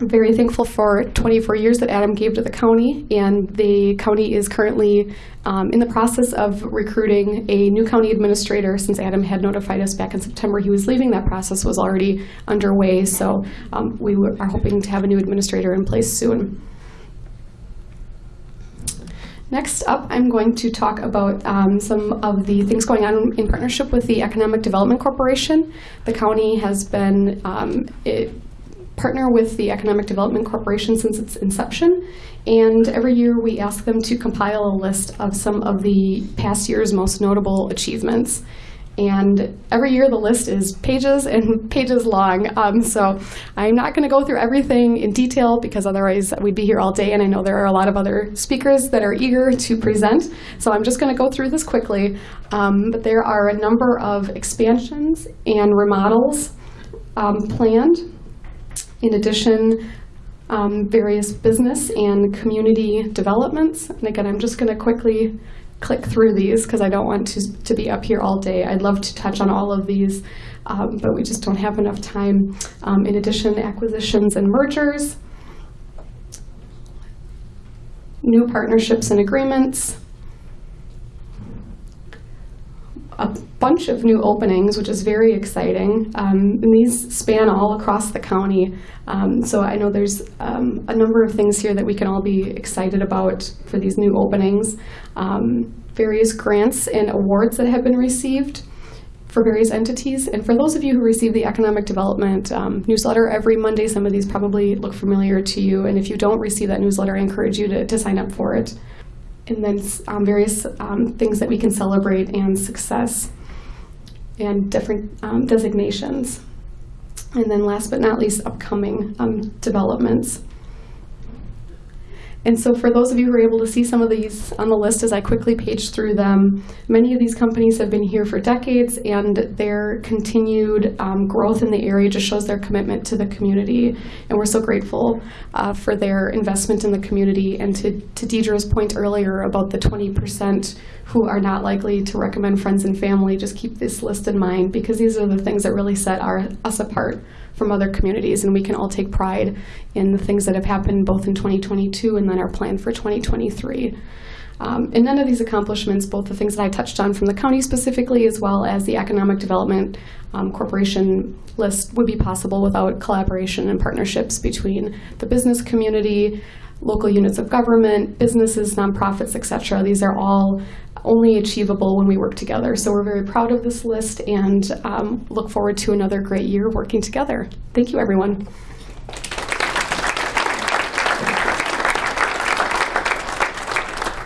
very thankful for 24 years that Adam gave to the county, and the county is currently um, in the process of recruiting a new county administrator. Since Adam had notified us back in September he was leaving, that process was already underway. So um, we are hoping to have a new administrator in place soon. Next up, I'm going to talk about um, some of the things going on in partnership with the Economic Development Corporation. The county has been um, it, partner with the Economic Development Corporation since its inception, and every year we ask them to compile a list of some of the past year's most notable achievements. And every year the list is pages and pages long. Um, so I'm not going to go through everything in detail because otherwise we'd be here all day. And I know there are a lot of other speakers that are eager to present. So I'm just going to go through this quickly. Um, but there are a number of expansions and remodels um, planned. In addition, um, various business and community developments. And again, I'm just going to quickly click through these because I don't want to, to be up here all day. I'd love to touch on all of these, um, but we just don't have enough time. Um, in addition, acquisitions and mergers, new partnerships and agreements, bunch of new openings, which is very exciting. Um, and these span all across the county. Um, so I know there's um, a number of things here that we can all be excited about for these new openings. Um, various grants and awards that have been received for various entities. And for those of you who receive the Economic Development um, newsletter every Monday, some of these probably look familiar to you. And if you don't receive that newsletter, I encourage you to, to sign up for it and then um, various things that we can celebrate and success and different um, designations. And then last but not least, upcoming um, developments. And so, for those of you who are able to see some of these on the list as I quickly page through them, many of these companies have been here for decades, and their continued um, growth in the area just shows their commitment to the community. And we're so grateful uh, for their investment in the community. And to, to Deidre's point earlier about the 20% who are not likely to recommend friends and family, just keep this list in mind because these are the things that really set our, us apart from other communities, and we can all take pride in the things that have happened both in 2022 and then our plan for 2023. Um, and none of these accomplishments, both the things that I touched on from the county specifically, as well as the Economic Development um, Corporation list, would be possible without collaboration and partnerships between the business community, local units of government, businesses, nonprofits, etc. These are all only achievable when we work together. So we're very proud of this list and um, look forward to another great year working together. Thank you, everyone.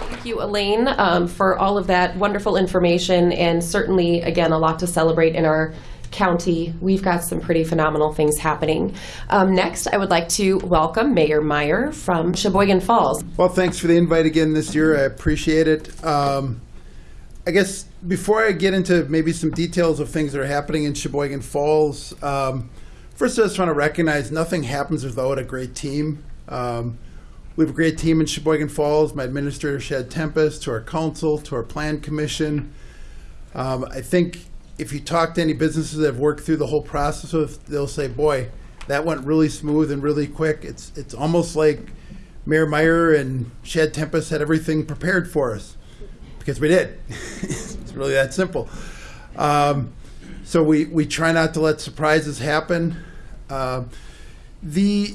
Thank you, Elaine, um, for all of that wonderful information and certainly, again, a lot to celebrate in our county. We've got some pretty phenomenal things happening. Um, next, I would like to welcome Mayor Meyer from Sheboygan Falls. Well, thanks for the invite again this year. I appreciate it. Um, I guess before I get into maybe some details of things that are happening in Sheboygan Falls, um, first I just want to recognize nothing happens without a great team. Um, we have a great team in Sheboygan Falls. My administrator, Shad Tempest, to our council, to our plan commission. Um, I think if you talk to any businesses that have worked through the whole process, with, they'll say, "Boy, that went really smooth and really quick." It's it's almost like Mayor Meyer and Shad Tempest had everything prepared for us because we did. it's really that simple. Um, so we we try not to let surprises happen. Um the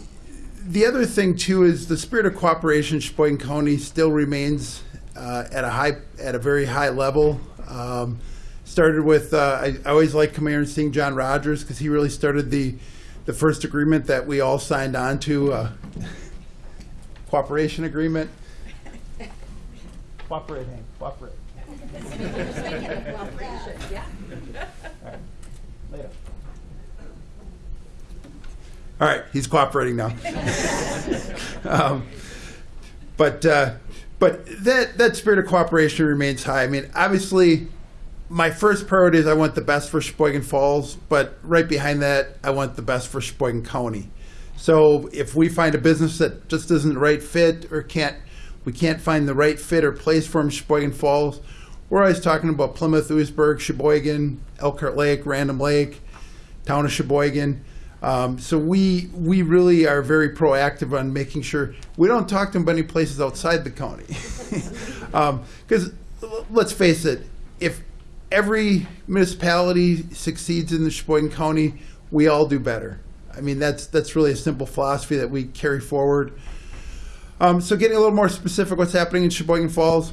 the other thing too is the spirit of cooperation in Sheboygan County still remains uh, at a high at a very high level. Um, started with uh, I, I always like coming here and seeing John Rogers because he really started the the first agreement that we all signed on to uh, cooperation agreement. Cooperate, Hank. Cooperate. All right. Later. All right, he's cooperating now. um, but uh, but that that spirit of cooperation remains high. I mean, obviously, my first priority is I want the best for Sheboygan Falls, but right behind that, I want the best for Sheboygan County. So if we find a business that just isn't the right fit or can't we can't find the right fit or place for them Sheboygan Falls, we're always talking about Plymouth, Oostburg, Sheboygan, Elkhart Lake, Random Lake, town of Sheboygan. Um, so we we really are very proactive on making sure we don't talk to them about any places outside the county. Because let's face it, if every municipality succeeds in the Sheboygan County, we all do better. I mean that's that's really a simple philosophy that we carry forward. Um, so getting a little more specific, what's happening in Sheboygan Falls?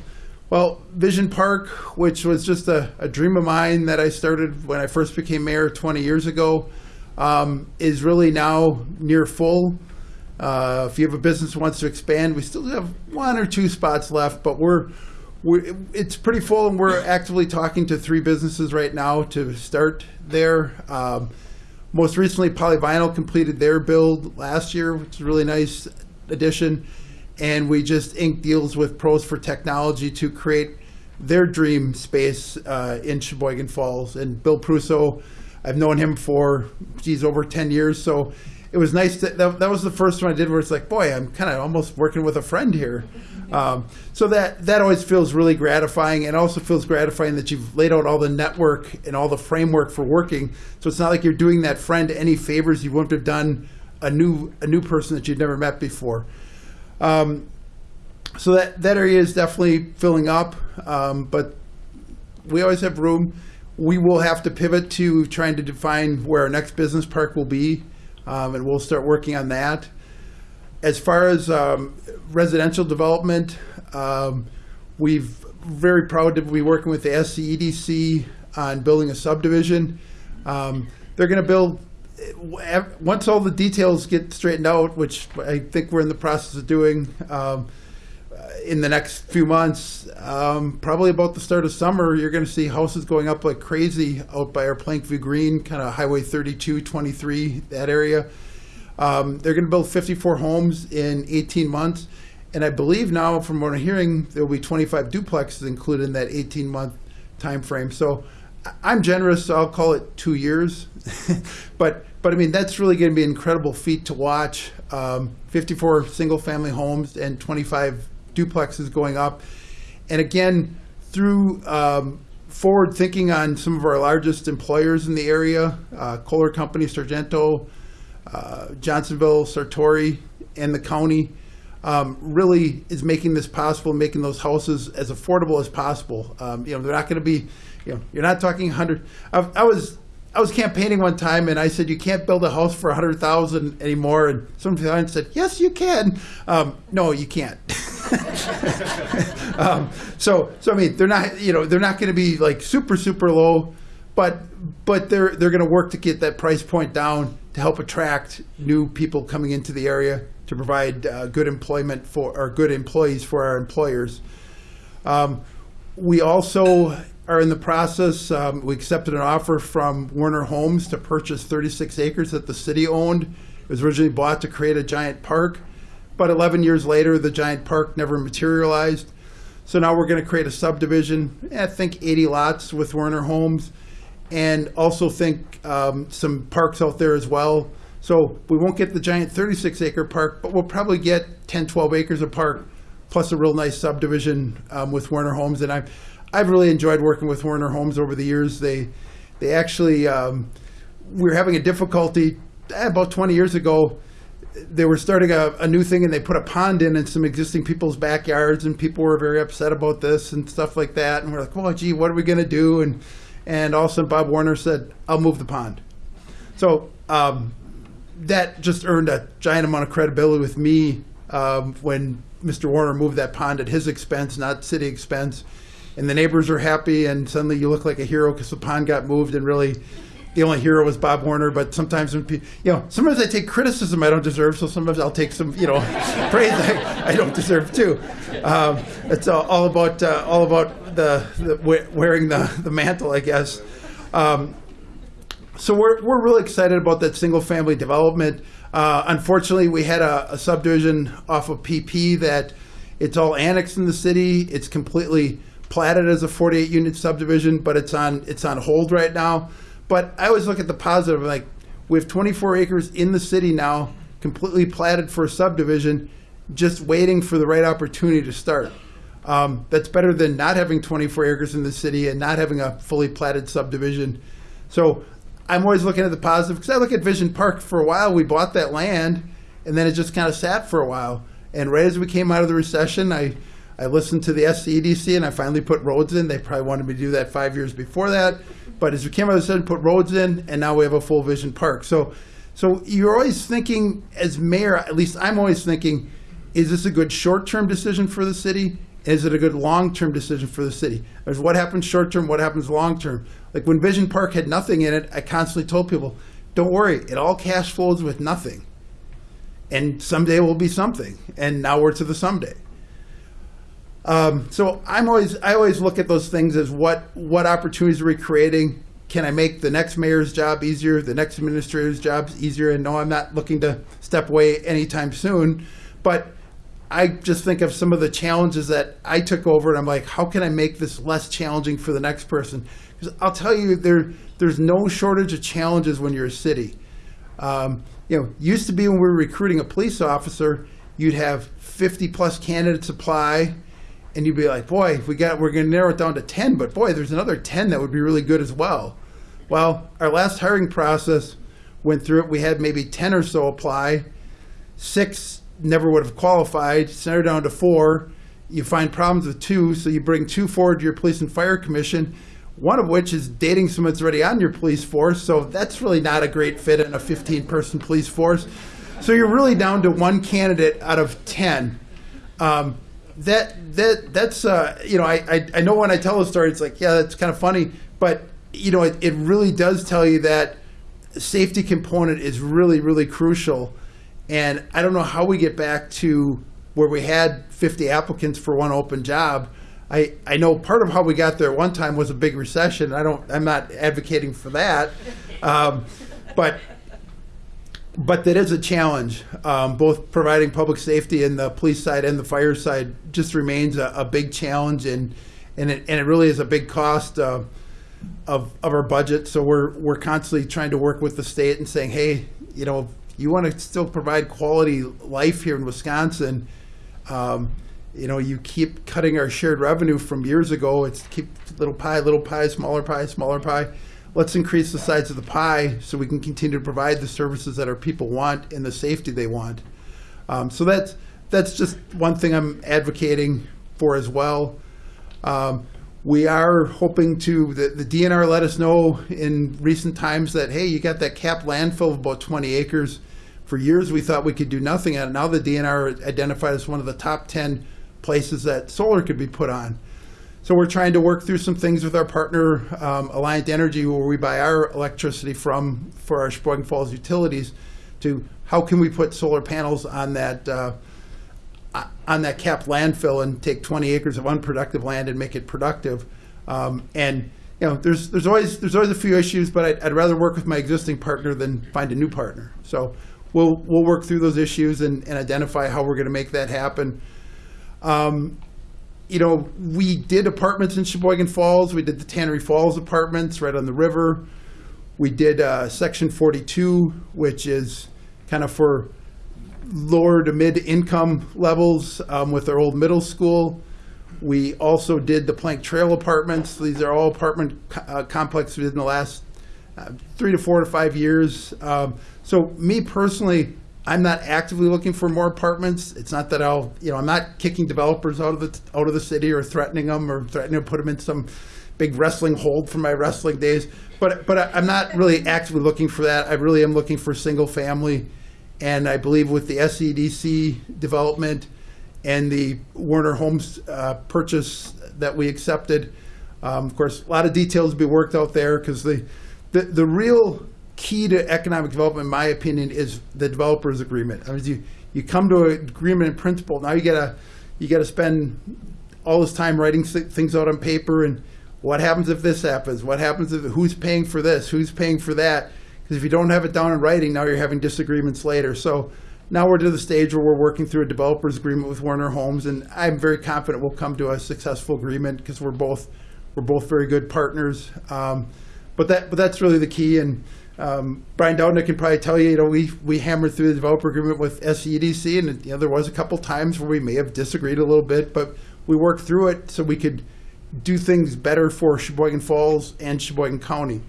Well, Vision Park, which was just a, a dream of mine that I started when I first became mayor 20 years ago, um, is really now near full. Uh, if you have a business that wants to expand, we still have one or two spots left, but we're, we're it's pretty full, and we're actively talking to three businesses right now to start there. Um, most recently, Polyvinyl completed their build last year, which is a really nice addition. And we just inked deals with Pros for Technology to create their dream space uh, in Sheboygan Falls. And Bill Prusso, I've known him for, geez, over 10 years. So it was nice to, that, that was the first one I did where it's like, boy, I'm kind of almost working with a friend here. Um, so that, that always feels really gratifying and also feels gratifying that you've laid out all the network and all the framework for working. So it's not like you're doing that friend any favors you wouldn't have done a new, a new person that you'd never met before. Um, so that, that area is definitely filling up, um, but we always have room. We will have to pivot to trying to define where our next business park will be, um, and we'll start working on that. As far as um, residential development, um, we've very proud to be working with the SCEDC on building a subdivision. Um, they're going to build once all the details get straightened out, which I think we're in the process of doing um, in the next few months, um, probably about the start of summer, you're going to see houses going up like crazy out by our Plankview Green, kind of Highway 32, 23, that area. Um, they're going to build 54 homes in 18 months. And I believe now, from what I'm hearing, there will be 25 duplexes included in that 18 month time frame. So I'm generous, so I'll call it two years. but but I mean that's really going to be an incredible feat to watch. Um, 54 single family homes and 25 duplexes going up, and again through um, forward thinking on some of our largest employers in the area, uh, Kohler Company, Sargento, uh, Johnsonville, Sartori, and the county um, really is making this possible, making those houses as affordable as possible. Um, you know, they're not going to be, you know, you're not talking hundred. I, I was I was campaigning one time, and I said you can't build a house for a hundred thousand anymore, and some client said yes, you can. Um, no, you can't. um, so so I mean, they're not you know they're not going to be like super super low, but but they're they're going to work to get that price point down to help attract new people coming into the area to provide uh, good employment for or good employees for our employers. Um, we also are in the process, um, we accepted an offer from Warner Homes to purchase 36 acres that the city owned. It was originally bought to create a giant park, but 11 years later, the giant park never materialized. So now we're going to create a subdivision, I think 80 lots with Werner Homes, and also think um, some parks out there as well. So we won't get the giant 36 acre park, but we'll probably get 10, 12 acres of park, plus a real nice subdivision um, with Werner Homes. And I've, I've really enjoyed working with Werner Homes over the years. They, they actually, um, we were having a difficulty eh, about 20 years ago. They were starting a, a new thing and they put a pond in in some existing people's backyards and people were very upset about this and stuff like that. And we're like well gee what are we going to do? And and all of a sudden bob warner said i'll move the pond. So um, that just earned a giant amount of credibility with me um, when mr warner moved that pond at his expense not city expense and the neighbors are happy and suddenly you look like a hero because the pond got moved and really the only hero was Bob Warner, but sometimes when pe- you know, sometimes I take criticism I don't deserve, so sometimes I'll take some you know praise I, I don't deserve too. Um, it's all, all about uh, all about the, the wearing the the mantle, I guess. Um, so we're we're really excited about that single family development. Uh, unfortunately, we had a, a subdivision off of PP that it's all annexed in the city. It's completely platted as a 48 unit subdivision, but it's on it's on hold right now. But I always look at the positive. Like we have 24 acres in the city now, completely platted for a subdivision, just waiting for the right opportunity to start. Um, that's better than not having 24 acres in the city and not having a fully platted subdivision. So I'm always looking at the positive because I look at Vision Park for a while. We bought that land and then it just kind of sat for a while. And right as we came out of the recession, I, I listened to the SCEDC and I finally put roads in. They probably wanted me to do that five years before that. But as we came out of the recession, put roads in, and now we have a full Vision Park. So, so you're always thinking, as mayor, at least I'm always thinking, is this a good short-term decision for the city? Is it a good long-term decision for the city? There's what happens short-term, what happens long-term. Like when Vision Park had nothing in it, I constantly told people, don't worry, it all cash flows with nothing. And someday it will be something. And now we're to the someday. Um, so I'm always I always look at those things as what what opportunities are we creating? Can I make the next mayor's job easier, the next administrator's jobs easier? And no, I'm not looking to step away anytime soon, but I just think of some of the challenges that I took over, and I'm like, how can I make this less challenging for the next person? Because I'll tell you, there there's no shortage of challenges when you're a city. Um, you know, used to be when we were recruiting a police officer, you'd have 50 plus candidates apply, and you'd be like, boy, we got we're going to narrow it down to 10, but boy, there's another 10 that would be really good as well. Well, our last hiring process went through it. We had maybe 10 or so apply. Six never would have qualified. Center down to four. You find problems with two, so you bring two forward to your police and fire commission. One of which is dating someone that's already on your police force, so that's really not a great fit in a 15-person police force. So you're really down to one candidate out of 10. Um, that that that's uh, you know I, I I know when I tell a story it's like yeah that's kind of funny but you know it, it really does tell you that safety component is really really crucial. And I don't know how we get back to where we had 50 applicants for one open job. I, I know part of how we got there one time was a big recession. I don't I'm not advocating for that. Um, but but that is a challenge. Um, both providing public safety and the police side and the fire side just remains a, a big challenge, and and it, and it really is a big cost uh, of of our budget. So we're we're constantly trying to work with the state and saying, hey, you know, you want to still provide quality life here in Wisconsin. Um, you know, you keep cutting our shared revenue from years ago. It's keep little pie, little pie, smaller pie, smaller pie let's increase the size of the pie so we can continue to provide the services that our people want and the safety they want. Um, so that's that's just one thing I'm advocating for as well. Um, we are hoping to the, the DNR let us know in recent times that hey, you got that capped landfill of about 20 acres. For years, we thought we could do nothing at it. Now the DNR identified as one of the top 10 places that solar could be put on. So we're trying to work through some things with our partner, um, Alliant Energy, where we buy our electricity from for our Sheboygan Falls utilities, to how can we put solar panels on that uh, on that capped landfill and take 20 acres of unproductive land and make it productive. Um, and you know, there's there's always there's always a few issues, but I'd, I'd rather work with my existing partner than find a new partner. So we'll we'll work through those issues and, and identify how we're going to make that happen. Um, you know, we did apartments in Sheboygan Falls. We did the Tannery Falls apartments right on the river. We did uh, Section 42, which is kind of for lower to mid income levels um, with our old middle school. We also did the Plank Trail apartments. These are all apartment uh, complexes within the last uh, three to four to five years. Um, so me personally, I'm not actively looking for more apartments. It's not that I'll, you know, I'm not kicking developers out of the out of the city or threatening them or threatening to put them in some big wrestling hold from my wrestling days. But but I'm not really actively looking for that. I really am looking for single family, and I believe with the SEDC development and the Warner Homes uh, purchase that we accepted. Um, of course, a lot of details to be worked out there because the, the the real key to economic development, in my opinion, is the developers agreement. I mean, you you come to an agreement in principle. Now you gotta you gotta spend all this time writing things out on paper and what happens if this happens? What happens if who's paying for this? Who's paying for that? Because if you don't have it down in writing, now you're having disagreements later. So now we're to the stage where we're working through a developers agreement with Warner Homes, and I'm very confident we'll come to a successful agreement because we're both we're both very good partners. Um, but that but that's really the key. And um, Brian Doudna can probably tell you, you know, we we hammered through the developer agreement with SEDC, and you know, there was a couple times where we may have disagreed a little bit, but we worked through it so we could do things better for Sheboygan Falls and Sheboygan County.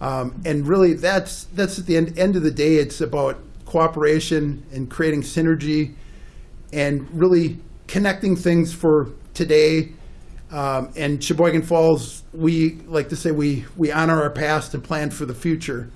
Um, and really, that's that's at the end, end of the day, it's about cooperation and creating synergy, and really connecting things for today. Um, and Sheboygan Falls, we like to say we we honor our past and plan for the future.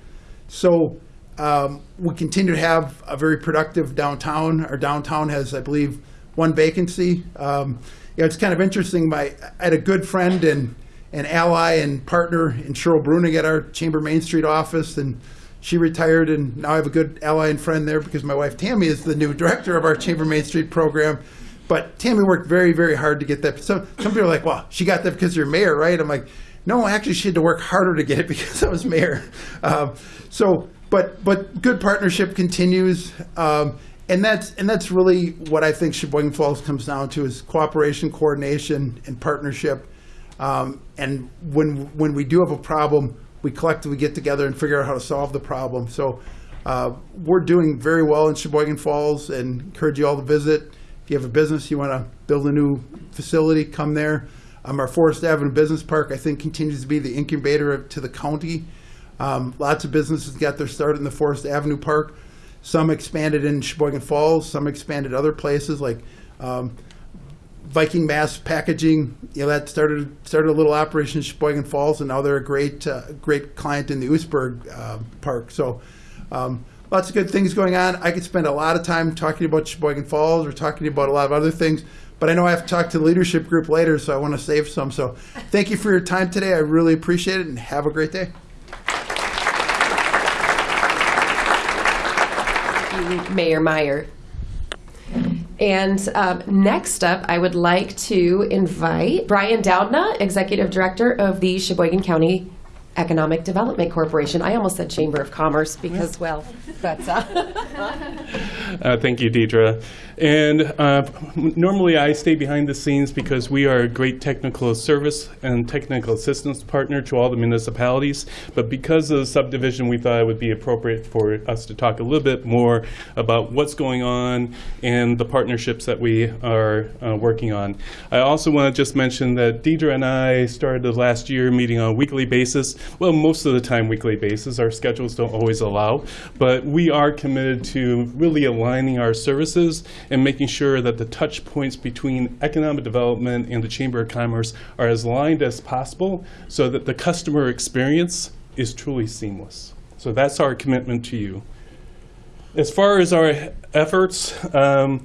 So um, we continue to have a very productive downtown. Our downtown has, I believe, one vacancy. Um, you know, it's kind of interesting. My I had a good friend and an ally and partner in Cheryl Bruning at our Chamber Main Street office, and she retired, and now I have a good ally and friend there because my wife Tammy is the new director of our Chamber Main Street program. But Tammy worked very, very hard to get that. So some people are like, "Well, she got that because you're mayor, right?" I'm like, "No, actually, she had to work harder to get it because I was mayor." Um, so, but but good partnership continues, um, and that's and that's really what I think Sheboygan Falls comes down to is cooperation, coordination, and partnership. Um, and when when we do have a problem, we collectively get together and figure out how to solve the problem. So uh, we're doing very well in Sheboygan Falls, and encourage you all to visit. If you have a business, you want to build a new facility, come there. Um, our Forest Avenue Business Park, I think, continues to be the incubator of- to the county. Um, lots of businesses got their start in the Forest Avenue Park. Some expanded in Sheboygan Falls. Some expanded other places like um, Viking Mass Packaging. You know that started started a little operation in Sheboygan Falls, and now they're a great uh, great client in the Oostburg uh, Park. So. Um, Lots of good things going on. I could spend a lot of time talking about Sheboygan Falls or talking about a lot of other things, but I know I have to talk to the leadership group later, so I want to save some. So thank you for your time today. I really appreciate it, and have a great day. Mayor Meyer. And um, next up, I would like to invite Brian Doudna, Executive Director of the Sheboygan County Economic Development Corporation. I almost said Chamber of Commerce because, well, that's. Uh, Uh, Thank you, Deidre. And uh, normally I stay behind the scenes because we are a great technical service and technical assistance partner to all the municipalities. But because of the subdivision, we thought it would be appropriate for us to talk a little bit more about what's going on and the partnerships that we are uh, working on. I also want to just mention that Deidre and I started last year meeting on a weekly basis. Well, most of the time weekly basis. Our schedules don't always allow. But we are committed to really aligning our services and making sure that the touch points between economic development and the Chamber of Commerce are as aligned as possible so that the customer experience is truly seamless. So that's our commitment to you. As far as our efforts, um,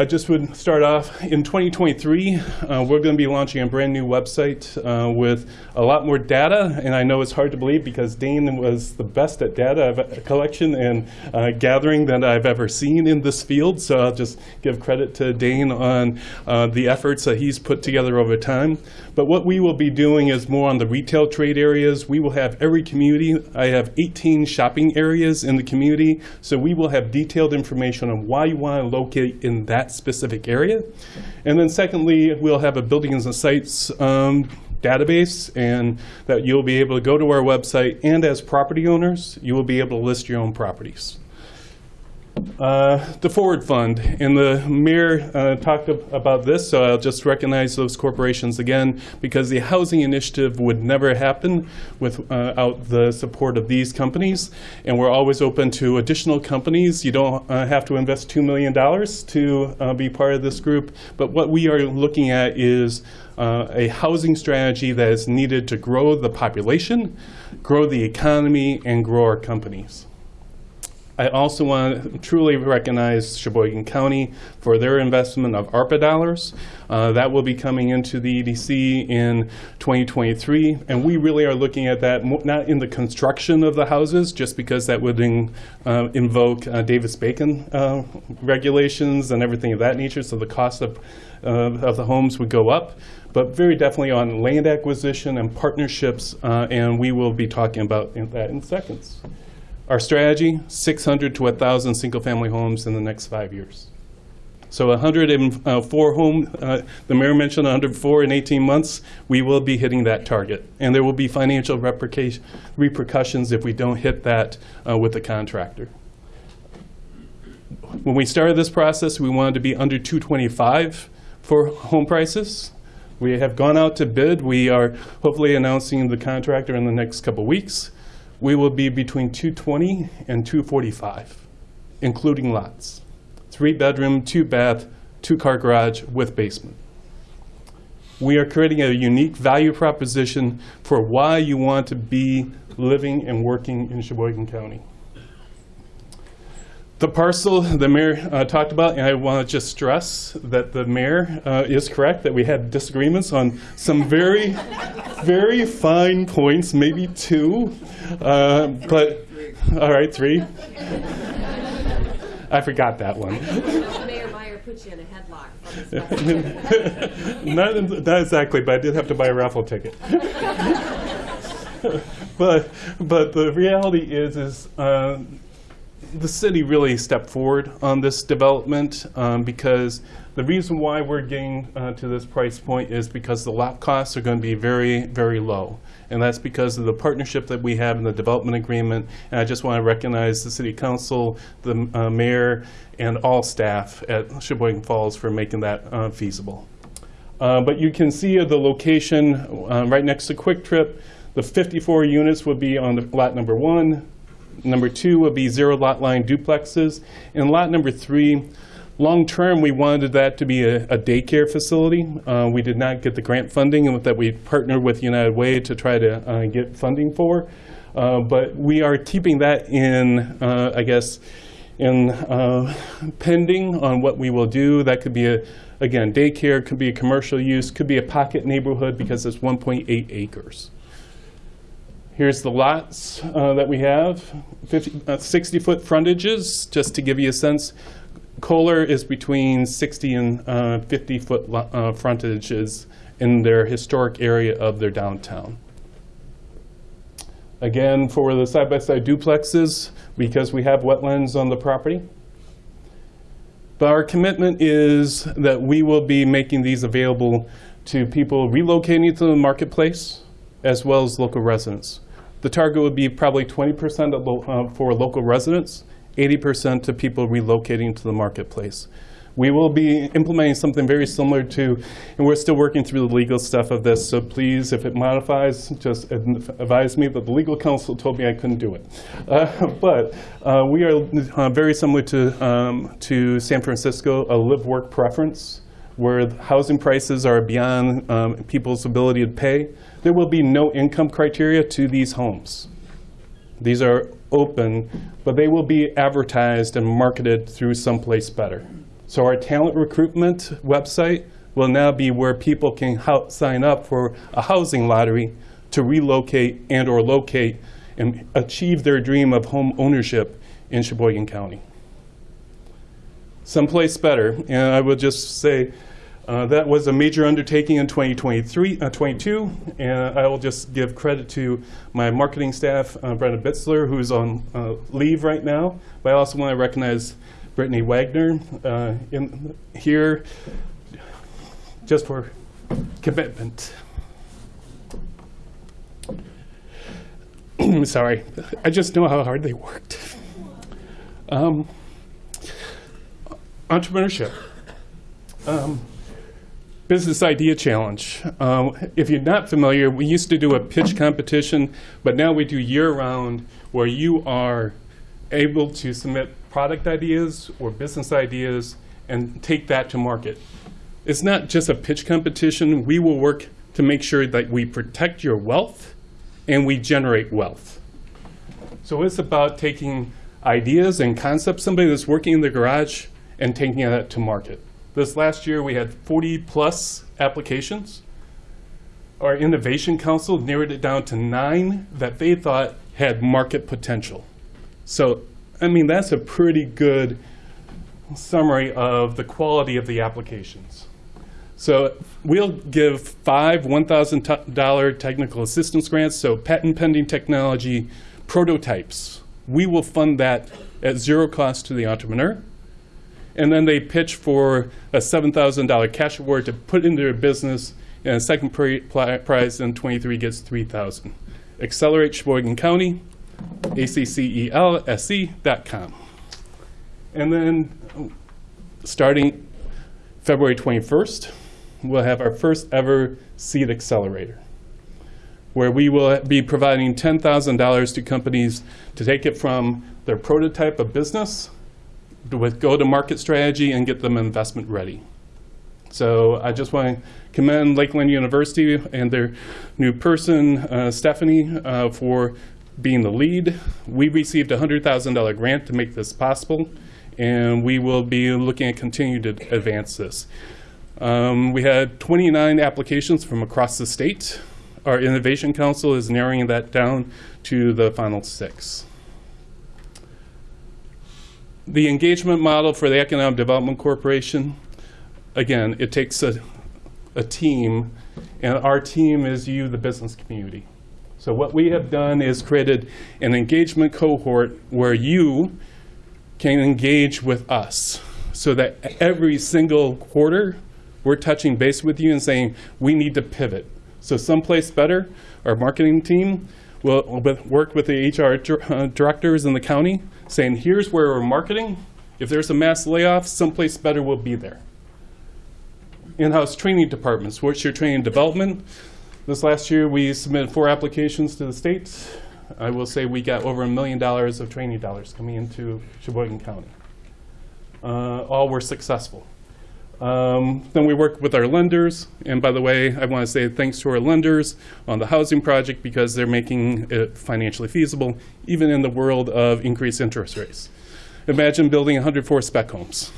I just would start off, in 2023, uh, we're going to be launching a brand-new website uh, with a lot more data, and I know it's hard to believe because Dane was the best at data collection and uh, gathering that I've ever seen in this field, so I'll just give credit to Dane on uh, the efforts that he's put together over time. But what we will be doing is more on the retail trade areas. We will have every community, I have 18 shopping areas in the community, so we will have detailed information on why you want to locate in that specific area. And then secondly, we'll have a buildings and sites um, database, and that you'll be able to go to our website, and as property owners, you will be able to list your own properties. Uh, The Forward Fund, and the mayor uh, talked ab- about this, so I'll just recognize those corporations again, because the housing initiative would never happen without the support of these companies, and we're always open to additional companies. You don't uh, have to invest $2 million to uh, be part of this group, but what we are looking at is uh, a housing strategy that is needed to grow the population, grow the economy, and grow our companies. I also want to truly recognize Sheboygan County for their investment of ARPA dollars. Uh, That will be coming into the EDC in 2023, and we really are looking at that, not in the construction of the houses, just because that would in- uh, invoke uh, Davis-Bacon uh, regulations and everything of that nature, so the cost of uh, of the homes would go up, but very definitely on land acquisition and partnerships, uh, and we will be talking about that in seconds. Our strategy, 600 to 1,000 single-family homes in the next five years. So 104 home, uh, the mayor mentioned 104 in 18 months, we will be hitting that target. And there will be financial repercussions if we don't hit that uh, with the contractor. When we started this process, we wanted to be under 225 for home prices. We have gone out to bid. We are hopefully announcing the contractor in the next couple weeks. We will be between 220 and 245, including lots. Three bedroom, two bath, two car garage with basement. We are creating a unique value proposition for why you want to be living and working in Sheboygan County. The parcel the mayor uh, talked about, and I want to just stress that the mayor uh, is correct, that we had disagreements on some very, very fine points, maybe two, uh, but, all right, three. I forgot that one. Mayor Meyer put you in a headlock not, not exactly, but I did have to buy a raffle ticket. but but the reality is is uh, the city really stepped forward on this development um, because the reason why we're getting uh, to this price point is because the lot costs are going to be very very low. And that's because of the partnership that we have in the development agreement. And I just want to recognize the city council, the uh, mayor, and all staff at Sheboygan Falls for making that uh, feasible. Uh, But you can see the location uh, right next to Kwik Trip. The 54 units would be on the lot number one. Number two would be zero lot line duplexes. And lot number three, long-term, we wanted that to be a a daycare facility. Uh, We did not get the grant funding that we partnered with United Way to try to uh, get funding for. Uh, But we are keeping that in, uh, I guess, in uh, pending on what we will do. That could be a, again, daycare, could be a commercial use, could be a pocket neighborhood because it's 1.8 acres. Here's the lots uh, that we have, 60-foot uh, frontages, just to give you a sense. Kohler is between 60 and uh, 50-foot uh, frontages in their historic area of their downtown. Again, for the side-by-side duplexes, because we have wetlands on the property. But our commitment is that we will be making these available to people relocating to the marketplace, as well as local residents. The target would be probably 20% lo- uh, for local residents, 80% to people relocating to the marketplace. We will be implementing something very similar to, and we're still working through the legal stuff of this, so please, if it modifies, just advise me, but the legal counsel told me I couldn't do it. Uh, But uh, we are uh, very similar to, um, to San Francisco, a live-work preference, where housing prices are beyond um, people's ability to pay. There will be no income criteria to these homes. These are open, but they will be advertised and marketed through someplace better. So our talent recruitment website will now be where people can sign up for a housing lottery to relocate and/or locate and achieve their dream of home ownership in Sheboygan County. Someplace better, and I would just say, uh, that was a major undertaking in 2023, uh, 22, and I will just give credit to my marketing staff, uh, Brenda Bitzler, who's on uh, leave right now. But I also want to recognize Brittany Wagner uh, in here, just for commitment. Sorry, I just know how hard they worked. Um, entrepreneurship. Um, Business Idea Challenge. Um, If you're not familiar, we used to do a pitch competition, but now we do year-round where you are able to submit product ideas or business ideas and take that to market. It's not just a pitch competition. We will work to make sure that we protect your wealth and we generate wealth. So it's about taking ideas and concepts, somebody that's working in the garage, and taking that to market. This last year, we had 40-plus applications. Our Innovation Council narrowed it down to nine that they thought had market potential. So, I mean, that's a pretty good summary of the quality of the applications. So we'll give five $1,000 technical assistance grants, so patent pending technology prototypes. We will fund that at zero cost to the entrepreneur. And then they pitch for a $7,000 cash award to put into their business, and a second pri- prize in 23 gets 3000 Accelerate Sheboygan County, ACCELSC.com. And then, starting February 21st, we'll have our first ever Seed Accelerator, where we will be providing $10,000 to companies to take it from their prototype of business with go-to-market strategy and get them investment ready. So I just want to commend Lakeland University and their new person, uh, Stephanie, uh, for being the lead. We received a $100,000 grant to make this possible, and we will be looking at continuing to advance this. Um, We had 29 applications from across the state. Our Innovation Council is narrowing that down to the final six. The engagement model for the Economic Development Corporation, again, it takes a, a team, and our team is you, the business community. So what we have done is created an engagement cohort where you can engage with us, so that every single quarter, we're touching base with you and saying, we need to pivot. So someplace better, our marketing team will work with the HR uh, directors in the county, saying, here's where we're marketing. If there's a mass layoff, someplace better will be there. In-house training departments, what's your training development? This last year, we submitted four applications to the state. I will say we got over a million dollars of training dollars coming into Sheboygan County. Uh, All were successful. Um, Then we work with our lenders, and by the way, I want to say thanks to our lenders on the housing project because they're making it financially feasible, even in the world of increased interest rates. Imagine building 104 spec homes.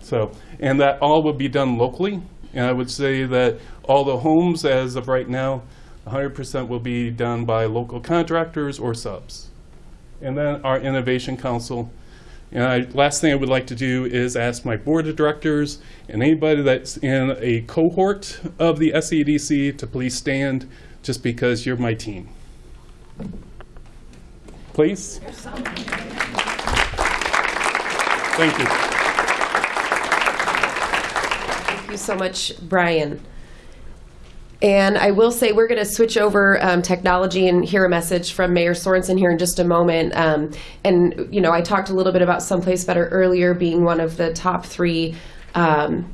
So, and that all would be done locally, and I would say that all the homes, as of right now, 100% will be done by local contractors or subs. And then our Innovation Council. And I, last thing I would like to do is ask my board of directors and anybody that's in a cohort of the SEDC to please stand just because you're my team. Please? Thank you. Thank you so much, Brian. And I will say, we're going to switch over um, technology and hear a message from Mayor Sorenson here in just a moment. Um, and, you know, I talked a little bit about Someplace Better earlier being one of the top three um,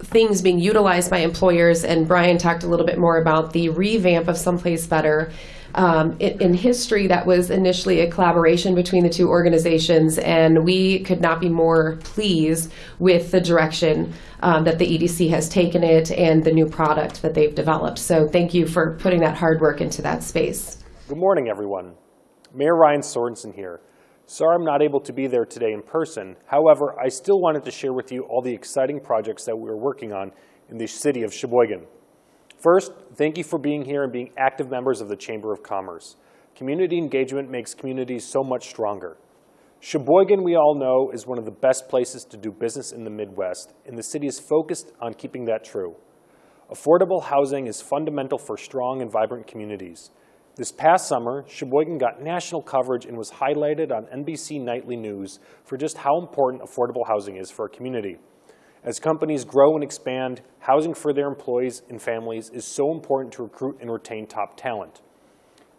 things being utilized by employers. And Brian talked a little bit more about the revamp of Someplace Better. Um, in, in history, that was initially a collaboration between the two organizations, and we could not be more pleased with the direction um, that the EDC has taken it and the new product that they've developed. So, thank you for putting that hard work into that space. Good morning, everyone. Mayor Ryan Sorenson here. Sorry I'm not able to be there today in person. However, I still wanted to share with you all the exciting projects that we're working on in the city of Sheboygan. First, thank you for being here and being active members of the Chamber of Commerce. Community engagement makes communities so much stronger. Sheboygan, we all know, is one of the best places to do business in the Midwest, and the city is focused on keeping that true. Affordable housing is fundamental for strong and vibrant communities. This past summer, Sheboygan got national coverage and was highlighted on NBC Nightly News for just how important affordable housing is for a community. As companies grow and expand, housing for their employees and families is so important to recruit and retain top talent.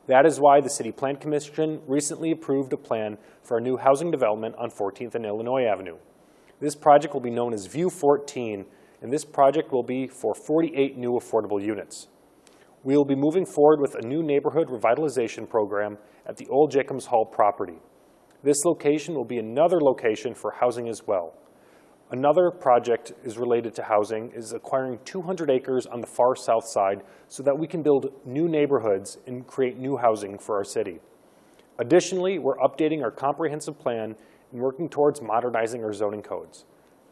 That is why the City Plan Commission recently approved a plan for a new housing development on 14th and Illinois Avenue. This project will be known as View 14, and this project will be for 48 new affordable units. We will be moving forward with a new neighborhood revitalization program at the old Jacobs Hall property. This location will be another location for housing as well. Another project is related to housing is acquiring 200 acres on the far south side so that we can build new neighborhoods and create new housing for our city. Additionally, we're updating our comprehensive plan and working towards modernizing our zoning codes.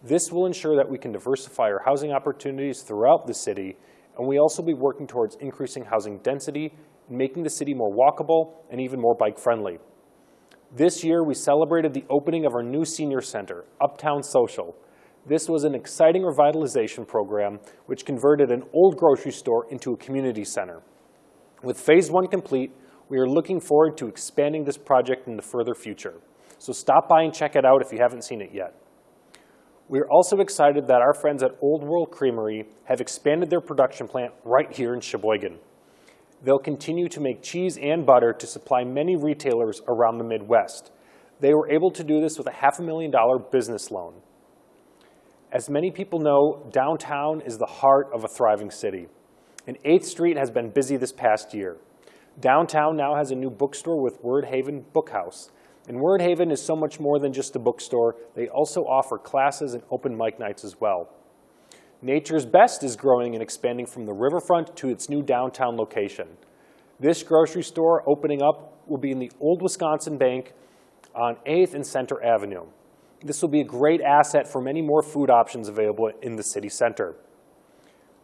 This will ensure that we can diversify our housing opportunities throughout the city, and we also be working towards increasing housing density and making the city more walkable and even more bike-friendly. This year, we celebrated the opening of our new senior center, Uptown Social. This was an exciting revitalization program which converted an old grocery store into a community center. With phase one complete, we are looking forward to expanding this project in the further future. So stop by and check it out if you haven't seen it yet. We are also excited that our friends at Old World Creamery have expanded their production plant right here in Sheboygan. They'll continue to make cheese and butter to supply many retailers around the Midwest. They were able to do this with a half a million dollar business loan. As many people know, downtown is the heart of a thriving city, and 8th Street has been busy this past year. Downtown now has a new bookstore with Word Haven Bookhouse, and Word Haven is so much more than just a bookstore. They also offer classes and open mic nights as well. Nature's Best is growing and expanding from the riverfront to its new downtown location. This grocery store opening up will be in the old Wisconsin Bank on 8th and Center Avenue. This will be a great asset for many more food options available in the city center.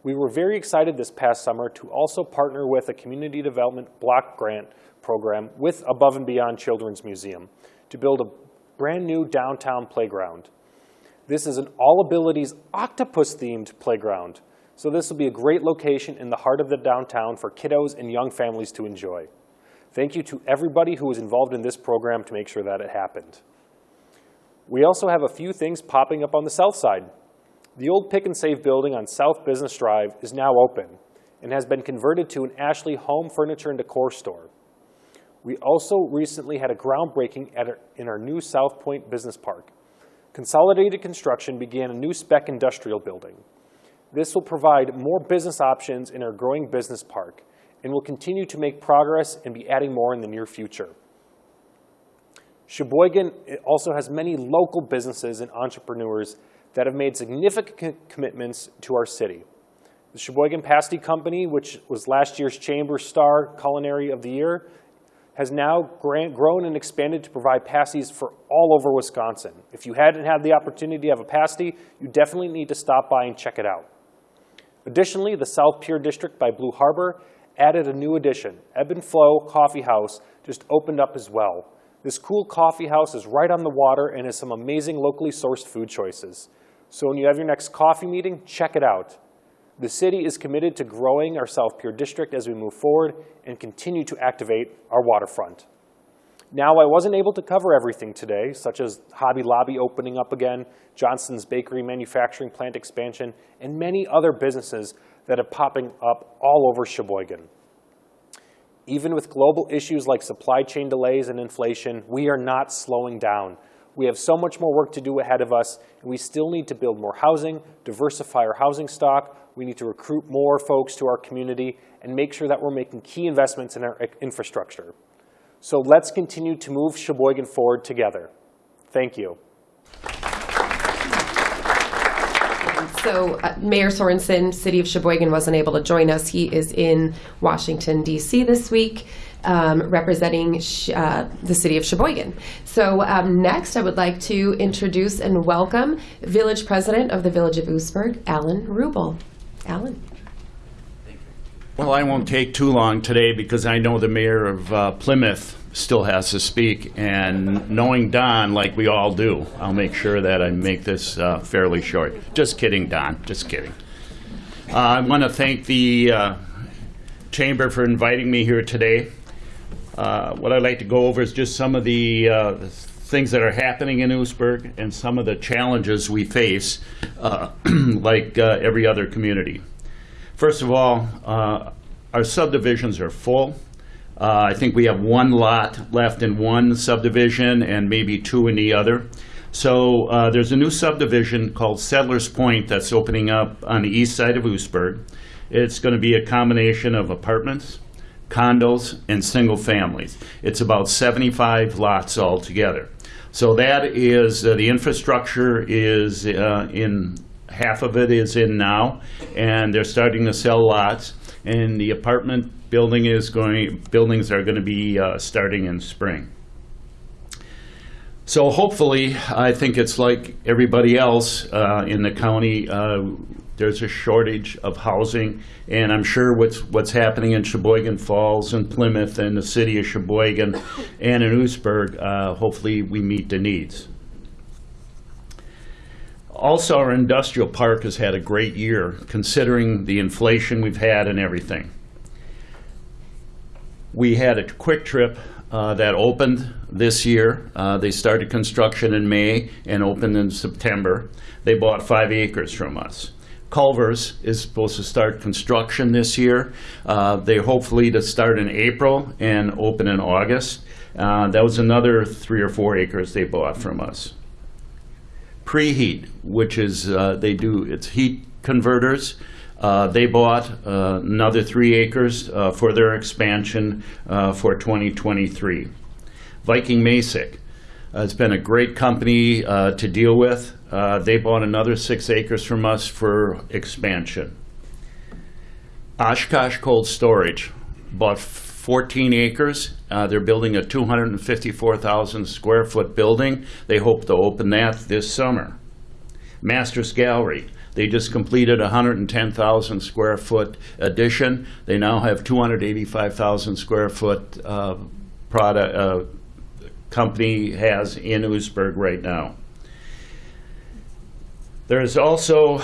We were very excited this past summer to also partner with a community development block grant program with Above and Beyond Children's Museum to build a brand new downtown playground. This is an all abilities octopus themed playground. So this will be a great location in the heart of the downtown for kiddos and young families to enjoy. Thank you to everybody who was involved in this program to make sure that it happened. We also have a few things popping up on the south side. The old Pick and Save building on South Business Drive is now open and has been converted to an Ashley home furniture and decor store. We also recently had a groundbreaking at our, in our new South Point Business Park. Consolidated Construction began a new spec industrial building. This will provide more business options in our growing business park and will continue to make progress and be adding more in the near future. Sheboygan also has many local businesses and entrepreneurs that have made significant commitments to our city. The Sheboygan Pasty Company, which was last year's Chamber Star Culinary of the Year, has now grown and expanded to provide pasties for all over Wisconsin. If you hadn't had the opportunity to have a pasty, you definitely need to stop by and check it out. Additionally, the South Pier District by Blue Harbor added a new addition. Ebb and Flow Coffee House just opened up as well. This cool coffee house is right on the water and has some amazing locally sourced food choices. So when you have your next coffee meeting, check it out. The city is committed to growing our South Pier district as we move forward and continue to activate our waterfront. Now, I wasn't able to cover everything today, such as Hobby Lobby opening up again, Johnson's Bakery manufacturing plant expansion, and many other businesses that are popping up all over Sheboygan. Even with global issues like supply chain delays and inflation, we are not slowing down. We have so much more work to do ahead of us, and we still need to build more housing, diversify our housing stock, we need to recruit more folks to our community, and make sure that we're making key investments in our infrastructure. So let's continue to move Sheboygan forward together. Thank you. So uh, Mayor Sorenson, City of Sheboygan, wasn't able to join us. He is in Washington, D.C. this week, um, representing uh, the City of Sheboygan. So um, next, I would like to introduce and welcome Village President of the Village of Oostburg, Alan Rubel. Alan. Well, I won't take too long today because I know the mayor of uh, Plymouth still has to speak, and knowing Don, like we all do, I'll make sure that I make this uh, fairly short. Just kidding, Don, just kidding. Uh, I want to thank the uh, Chamber for inviting me here today. Uh, What I'd like to go over is just some of the uh, things that are happening in Oostburg and some of the challenges we face, uh, like every other community. First of all, our subdivisions are full. Uh, I think we have one lot left in one subdivision and maybe two in the other. So uh, there's a new subdivision called Settlers Point that's opening up on the east side of Oostburg. It's going to be a combination of apartments, condos, and single families. It's about 75 lots altogether. So that is, uh, the infrastructure is uh, in, half of it is in now, and they're starting to sell lots. And the apartment building is going, buildings are going to be uh, starting in spring. So hopefully, I think it's like everybody else uh, in the county, uh, there's a shortage of housing, and I'm sure what's, what's happening in Sheboygan Falls and Plymouth and the city of Sheboygan and in Oostburg, uh, hopefully we meet the needs. Also, our industrial park has had a great year, considering the inflation we've had and everything. We had a Kwik Trip uh, that opened this year. Uh, They started construction in May and opened in September. They bought five acres from us. Culvers is supposed to start construction this year. Uh, They hopefully to start in April and open in August. Uh, That was another three or four acres they bought from us preheat, which is, uh, they do, it's heat converters. Uh, They bought uh, another three acres uh, for their expansion uh, for 2023. Viking Masek, uh, it's been a great company uh, to deal with. They bought another six acres from us for expansion. Oshkosh Cold Storage bought 14 acres. They're building a 254,000 square foot building. They hope to open that this summer. Masters Gallery, they just completed a 110,000 square foot addition. They now have 285,000 square foot uh, product, uh, company has in Oostburg right now. There's also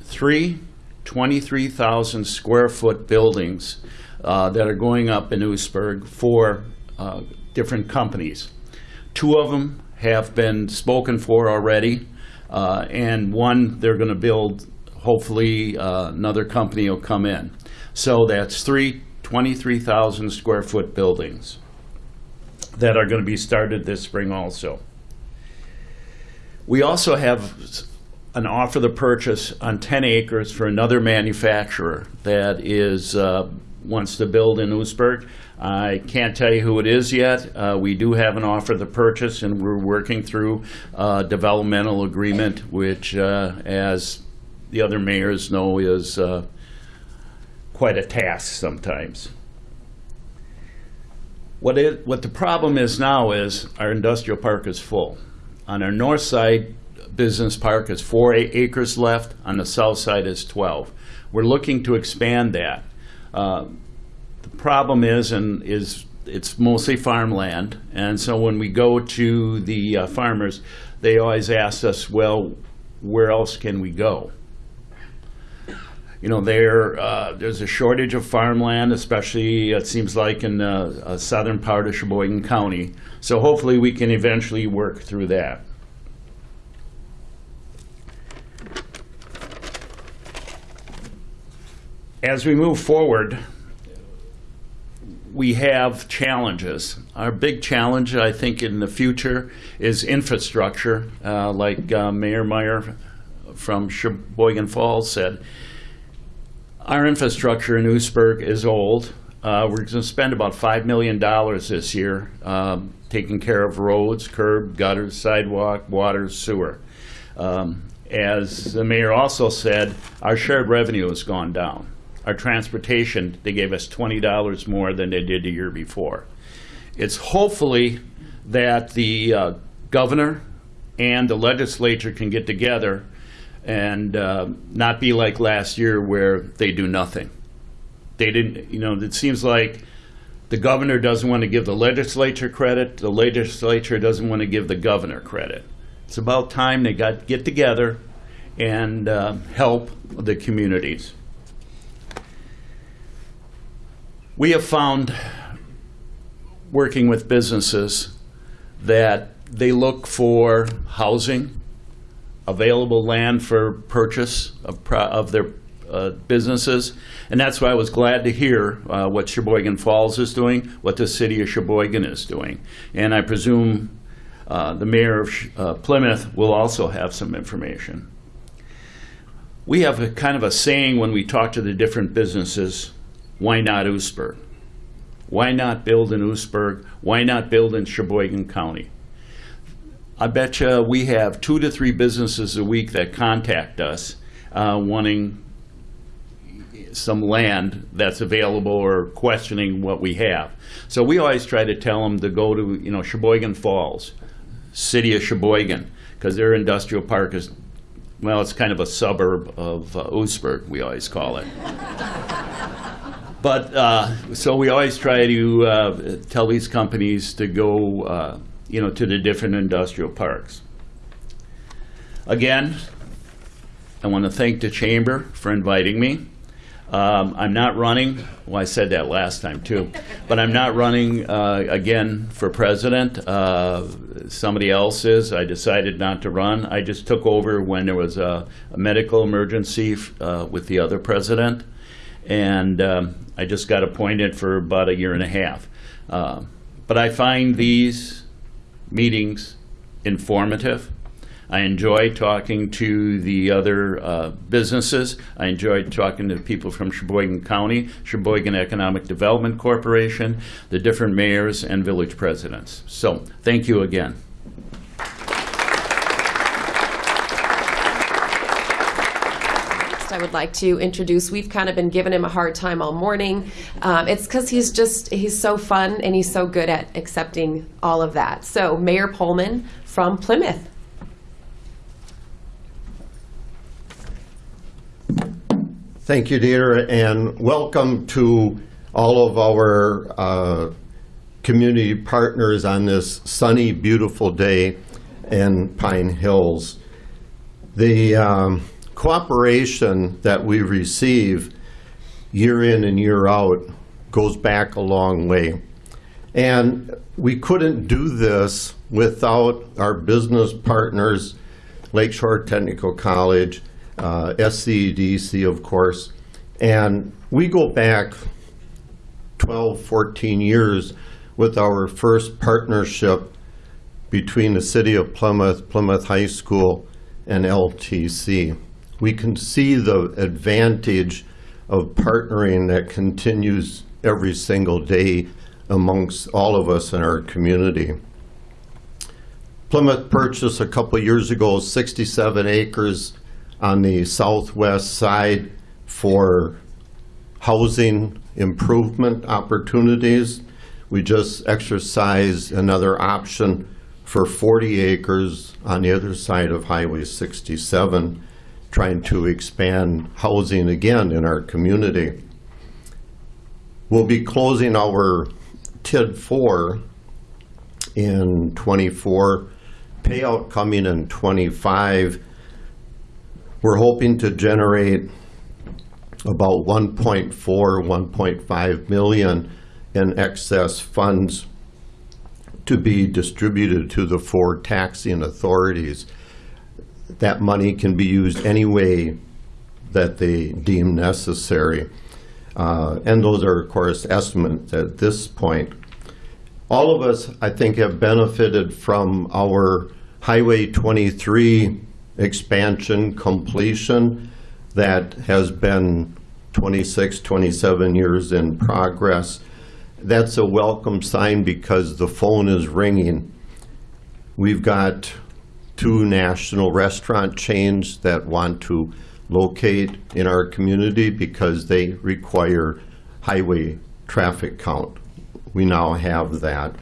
three 23,000 square foot buildings uh, that are going up in Oostburg for uh, different companies. Two of them have been spoken for already, uh, and one they're going to build, hopefully, uh, another company will come in. So that's three 23,000 square foot buildings that are going to be started this spring also. We also have an offer the purchase on 10 acres for another manufacturer that is, uh, wants to build in Oostburg. I can't tell you who it is yet. Uh, We do have an offer the purchase, and we're working through a developmental agreement, which, uh, as the other mayors know, is uh, quite a task sometimes. What it, what the problem is now is our industrial park is full. On our north side, business park is four acres left, on the south side is 12. We're looking to expand that. Uh, problem is, and is, it's mostly farmland, and so when we go to the uh, farmers, they always ask us, well, where else can we go? you know, there, uh, there's a shortage of farmland, especially, it seems like, in the uh, southern part of Sheboygan County. So hopefully, we can eventually work through that. As we move forward, we have challenges. Our big challenge, I think, in the future is infrastructure, uh, like uh, Mayor Meyer from Sheboygan Falls said. Our infrastructure in Oostburg is old. Uh, We're going to spend about $5 million this year um, taking care of roads, curb, gutters, sidewalk, water, sewer. Um, as the mayor also said, our shared revenue has gone down. Our transportation, they gave us $20 more than they did the year before. It's hopefully that the uh, governor and the legislature can get together and uh, not be like last year where they do nothing. They didn't, you know, it seems like the governor doesn't want to give the legislature credit, the legislature doesn't want to give the governor credit. It's about time they got, get together and uh, help the communities. We have found, working with businesses, that they look for housing, available land for purchase of, of their uh, businesses. And that's why I was glad to hear uh, what Sheboygan Falls is doing, what the city of Sheboygan is doing. And I presume uh, the mayor of uh, Plymouth will also have some information. We have a kind of a saying when we talk to the different businesses, why not Oostburg? Why not build in Oostburg? Why not build in Sheboygan County? I bet you we have two to three businesses a week that contact us uh, wanting some land that's available or questioning what we have. So we always try to tell them to go to, you know, Sheboygan Falls, city of Sheboygan, because their industrial park is, well, it's kind of a suburb of uh, Oostburg, we always call it. But, uh, so we always try to uh, tell these companies to go, uh, you know, to the different industrial parks. Again, I want to thank the chamber for inviting me. Um, I'm not running, well, I said that last time too, but I'm not running uh, again for president. Uh, Somebody else is. I decided not to run. I just took over when there was a a medical emergency uh, with the other president. And um, I just got appointed for about a year and a half. Uh, But I find these meetings informative. I enjoy talking to the other uh, businesses. I enjoy talking to people from Sheboygan County, Sheboygan Economic Development Corporation, the different mayors and village presidents. So, thank you again. Next, I would like to introduce, we've kind of been giving him a hard time all morning. Um, It's because he's just, he's so fun and he's so good at accepting all of that. So Mayor Pohlman from Plymouth. Thank you, Deirdre, and welcome to all of our uh, community partners on this sunny, beautiful day in Pine Hills. The um, cooperation that we receive year in and year out goes back a long way. And we couldn't do this without our business partners, Lakeshore Technical College, uh, SCEDC, of course. And we go back 12, 14 years with our first partnership between the City of Plymouth, Plymouth High School, and LTC. We can see the advantage of partnering that continues every single day amongst all of us in our community. Plymouth purchased a couple years ago 67 acres on the southwest side for housing improvement opportunities. We just exercised another option for 40 acres on the other side of Highway 67, trying to expand housing again in our community. We'll be closing our TID 4 in 24, payout coming in 25. We're hoping to generate about 1.4, 1.5 million in excess funds to be distributed to the four taxing authorities. That money can be used any way that they deem necessary. Uh, And those are, of course, estimates at this point. All of us, I think, have benefited from our Highway 23 expansion completion that has been 26, 27 years in progress. That's a welcome sign because the phone is ringing. We've got two national restaurant chains that want to locate in our community because they require highway traffic count. We now have that.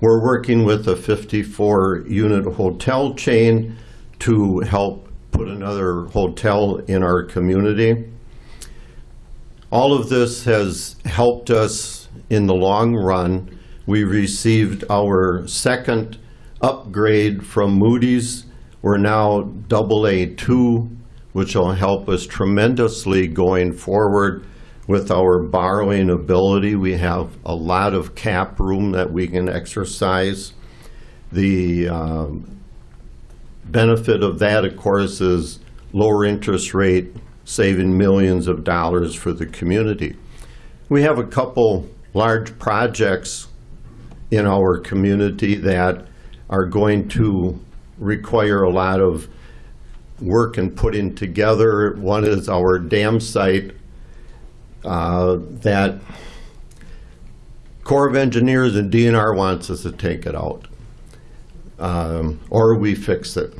We're working with a 54-unit hotel chain to help put another hotel in our community. All of this has helped us in the long run. We received our second upgrade from Moody's. We're now double A2, which will help us tremendously going forward with our borrowing ability. We have a lot of cap room that we can exercise. The um, benefit of that, of course, is lower interest rate, saving millions of dollars for the community. We have a couple large projects in our community that are going to require a lot of work and putting together. One is our dam site uh, that Corps of Engineers and DNR wants us to take it out. Um, Or we fix it.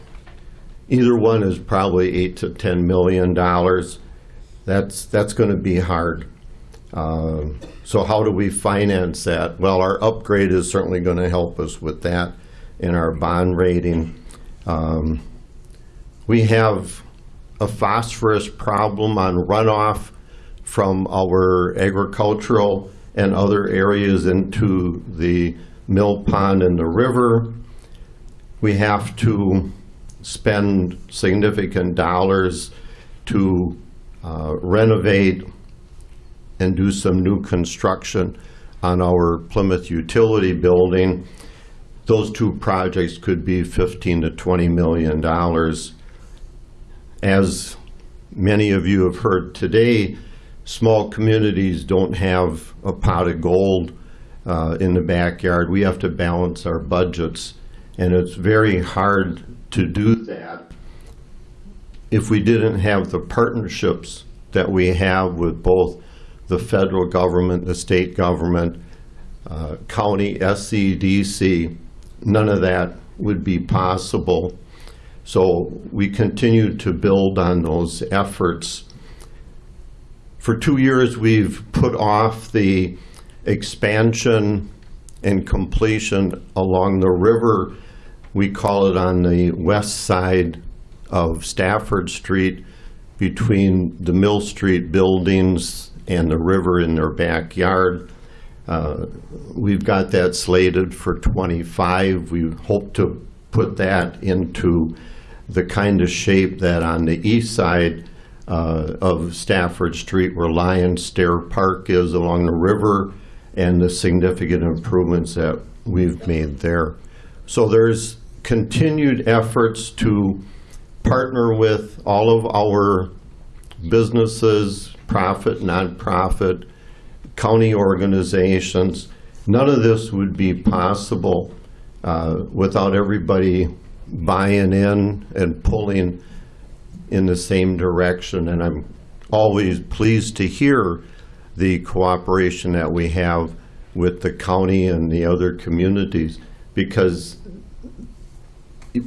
Either one is probably eight to 10 million dollars. That's, that's going to be hard. Um, So how do we finance that? Well, our upgrade is certainly going to help us with that in our bond rating. Um, We have a phosphorus problem on runoff from our agricultural and other areas into the mill pond and the river. We have to spend significant dollars to uh, renovate and do some new construction on our Plymouth utility building. Those two projects could be 15 to 20 million dollars. As many of you have heard today, small communities don't have a pot of gold uh, in the backyard. We have to balance our budgets, and it's very hard to do that if we didn't have the partnerships that we have with both the federal government, the state government, uh, county, SCDC, none of that would be possible. So we continue to build on those efforts. For two years, we've put off the expansion and completion along the river. We call it on the west side of Stafford Street between the Mill Street buildings and the river in their backyard. Uh, We've got that slated for '25. We hope to put that into the kind of shape that on the east side uh, of Stafford Street where Lion Stair Park is along the river and the significant improvements that we've made there. So there's continued efforts to partner with all of our businesses, profit, nonprofit, county organizations. None of this would be possible uh, without everybody buying in and pulling in the same direction. And I'm always pleased to hear the cooperation that we have with the county and the other communities because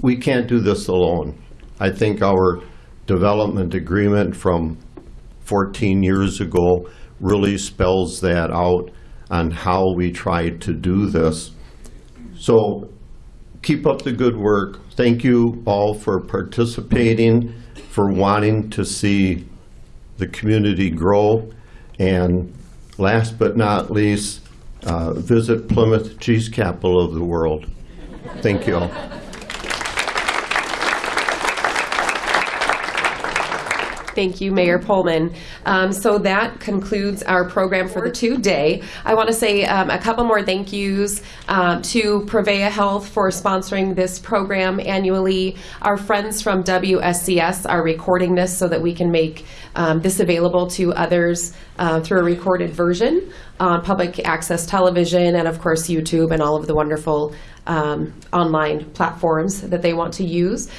we can't do this alone. I think our development agreement from 14 years ago really spells that out on how we try to do this. So keep up the good work. Thank you all for participating, for wanting to see the community grow. And last but not least, uh, visit Plymouth, cheese capital of the world. Thank you all. Thank you, Mayor Pohlman. Um, so that concludes our program for the today. I want to say um, a couple more thank yous um, to Prevea Health for sponsoring this program annually. Our friends from WSCS are recording this so that we can make um, this available to others uh, through a recorded version on public access television and, of course, YouTube and all of the wonderful um, online platforms that they want to use.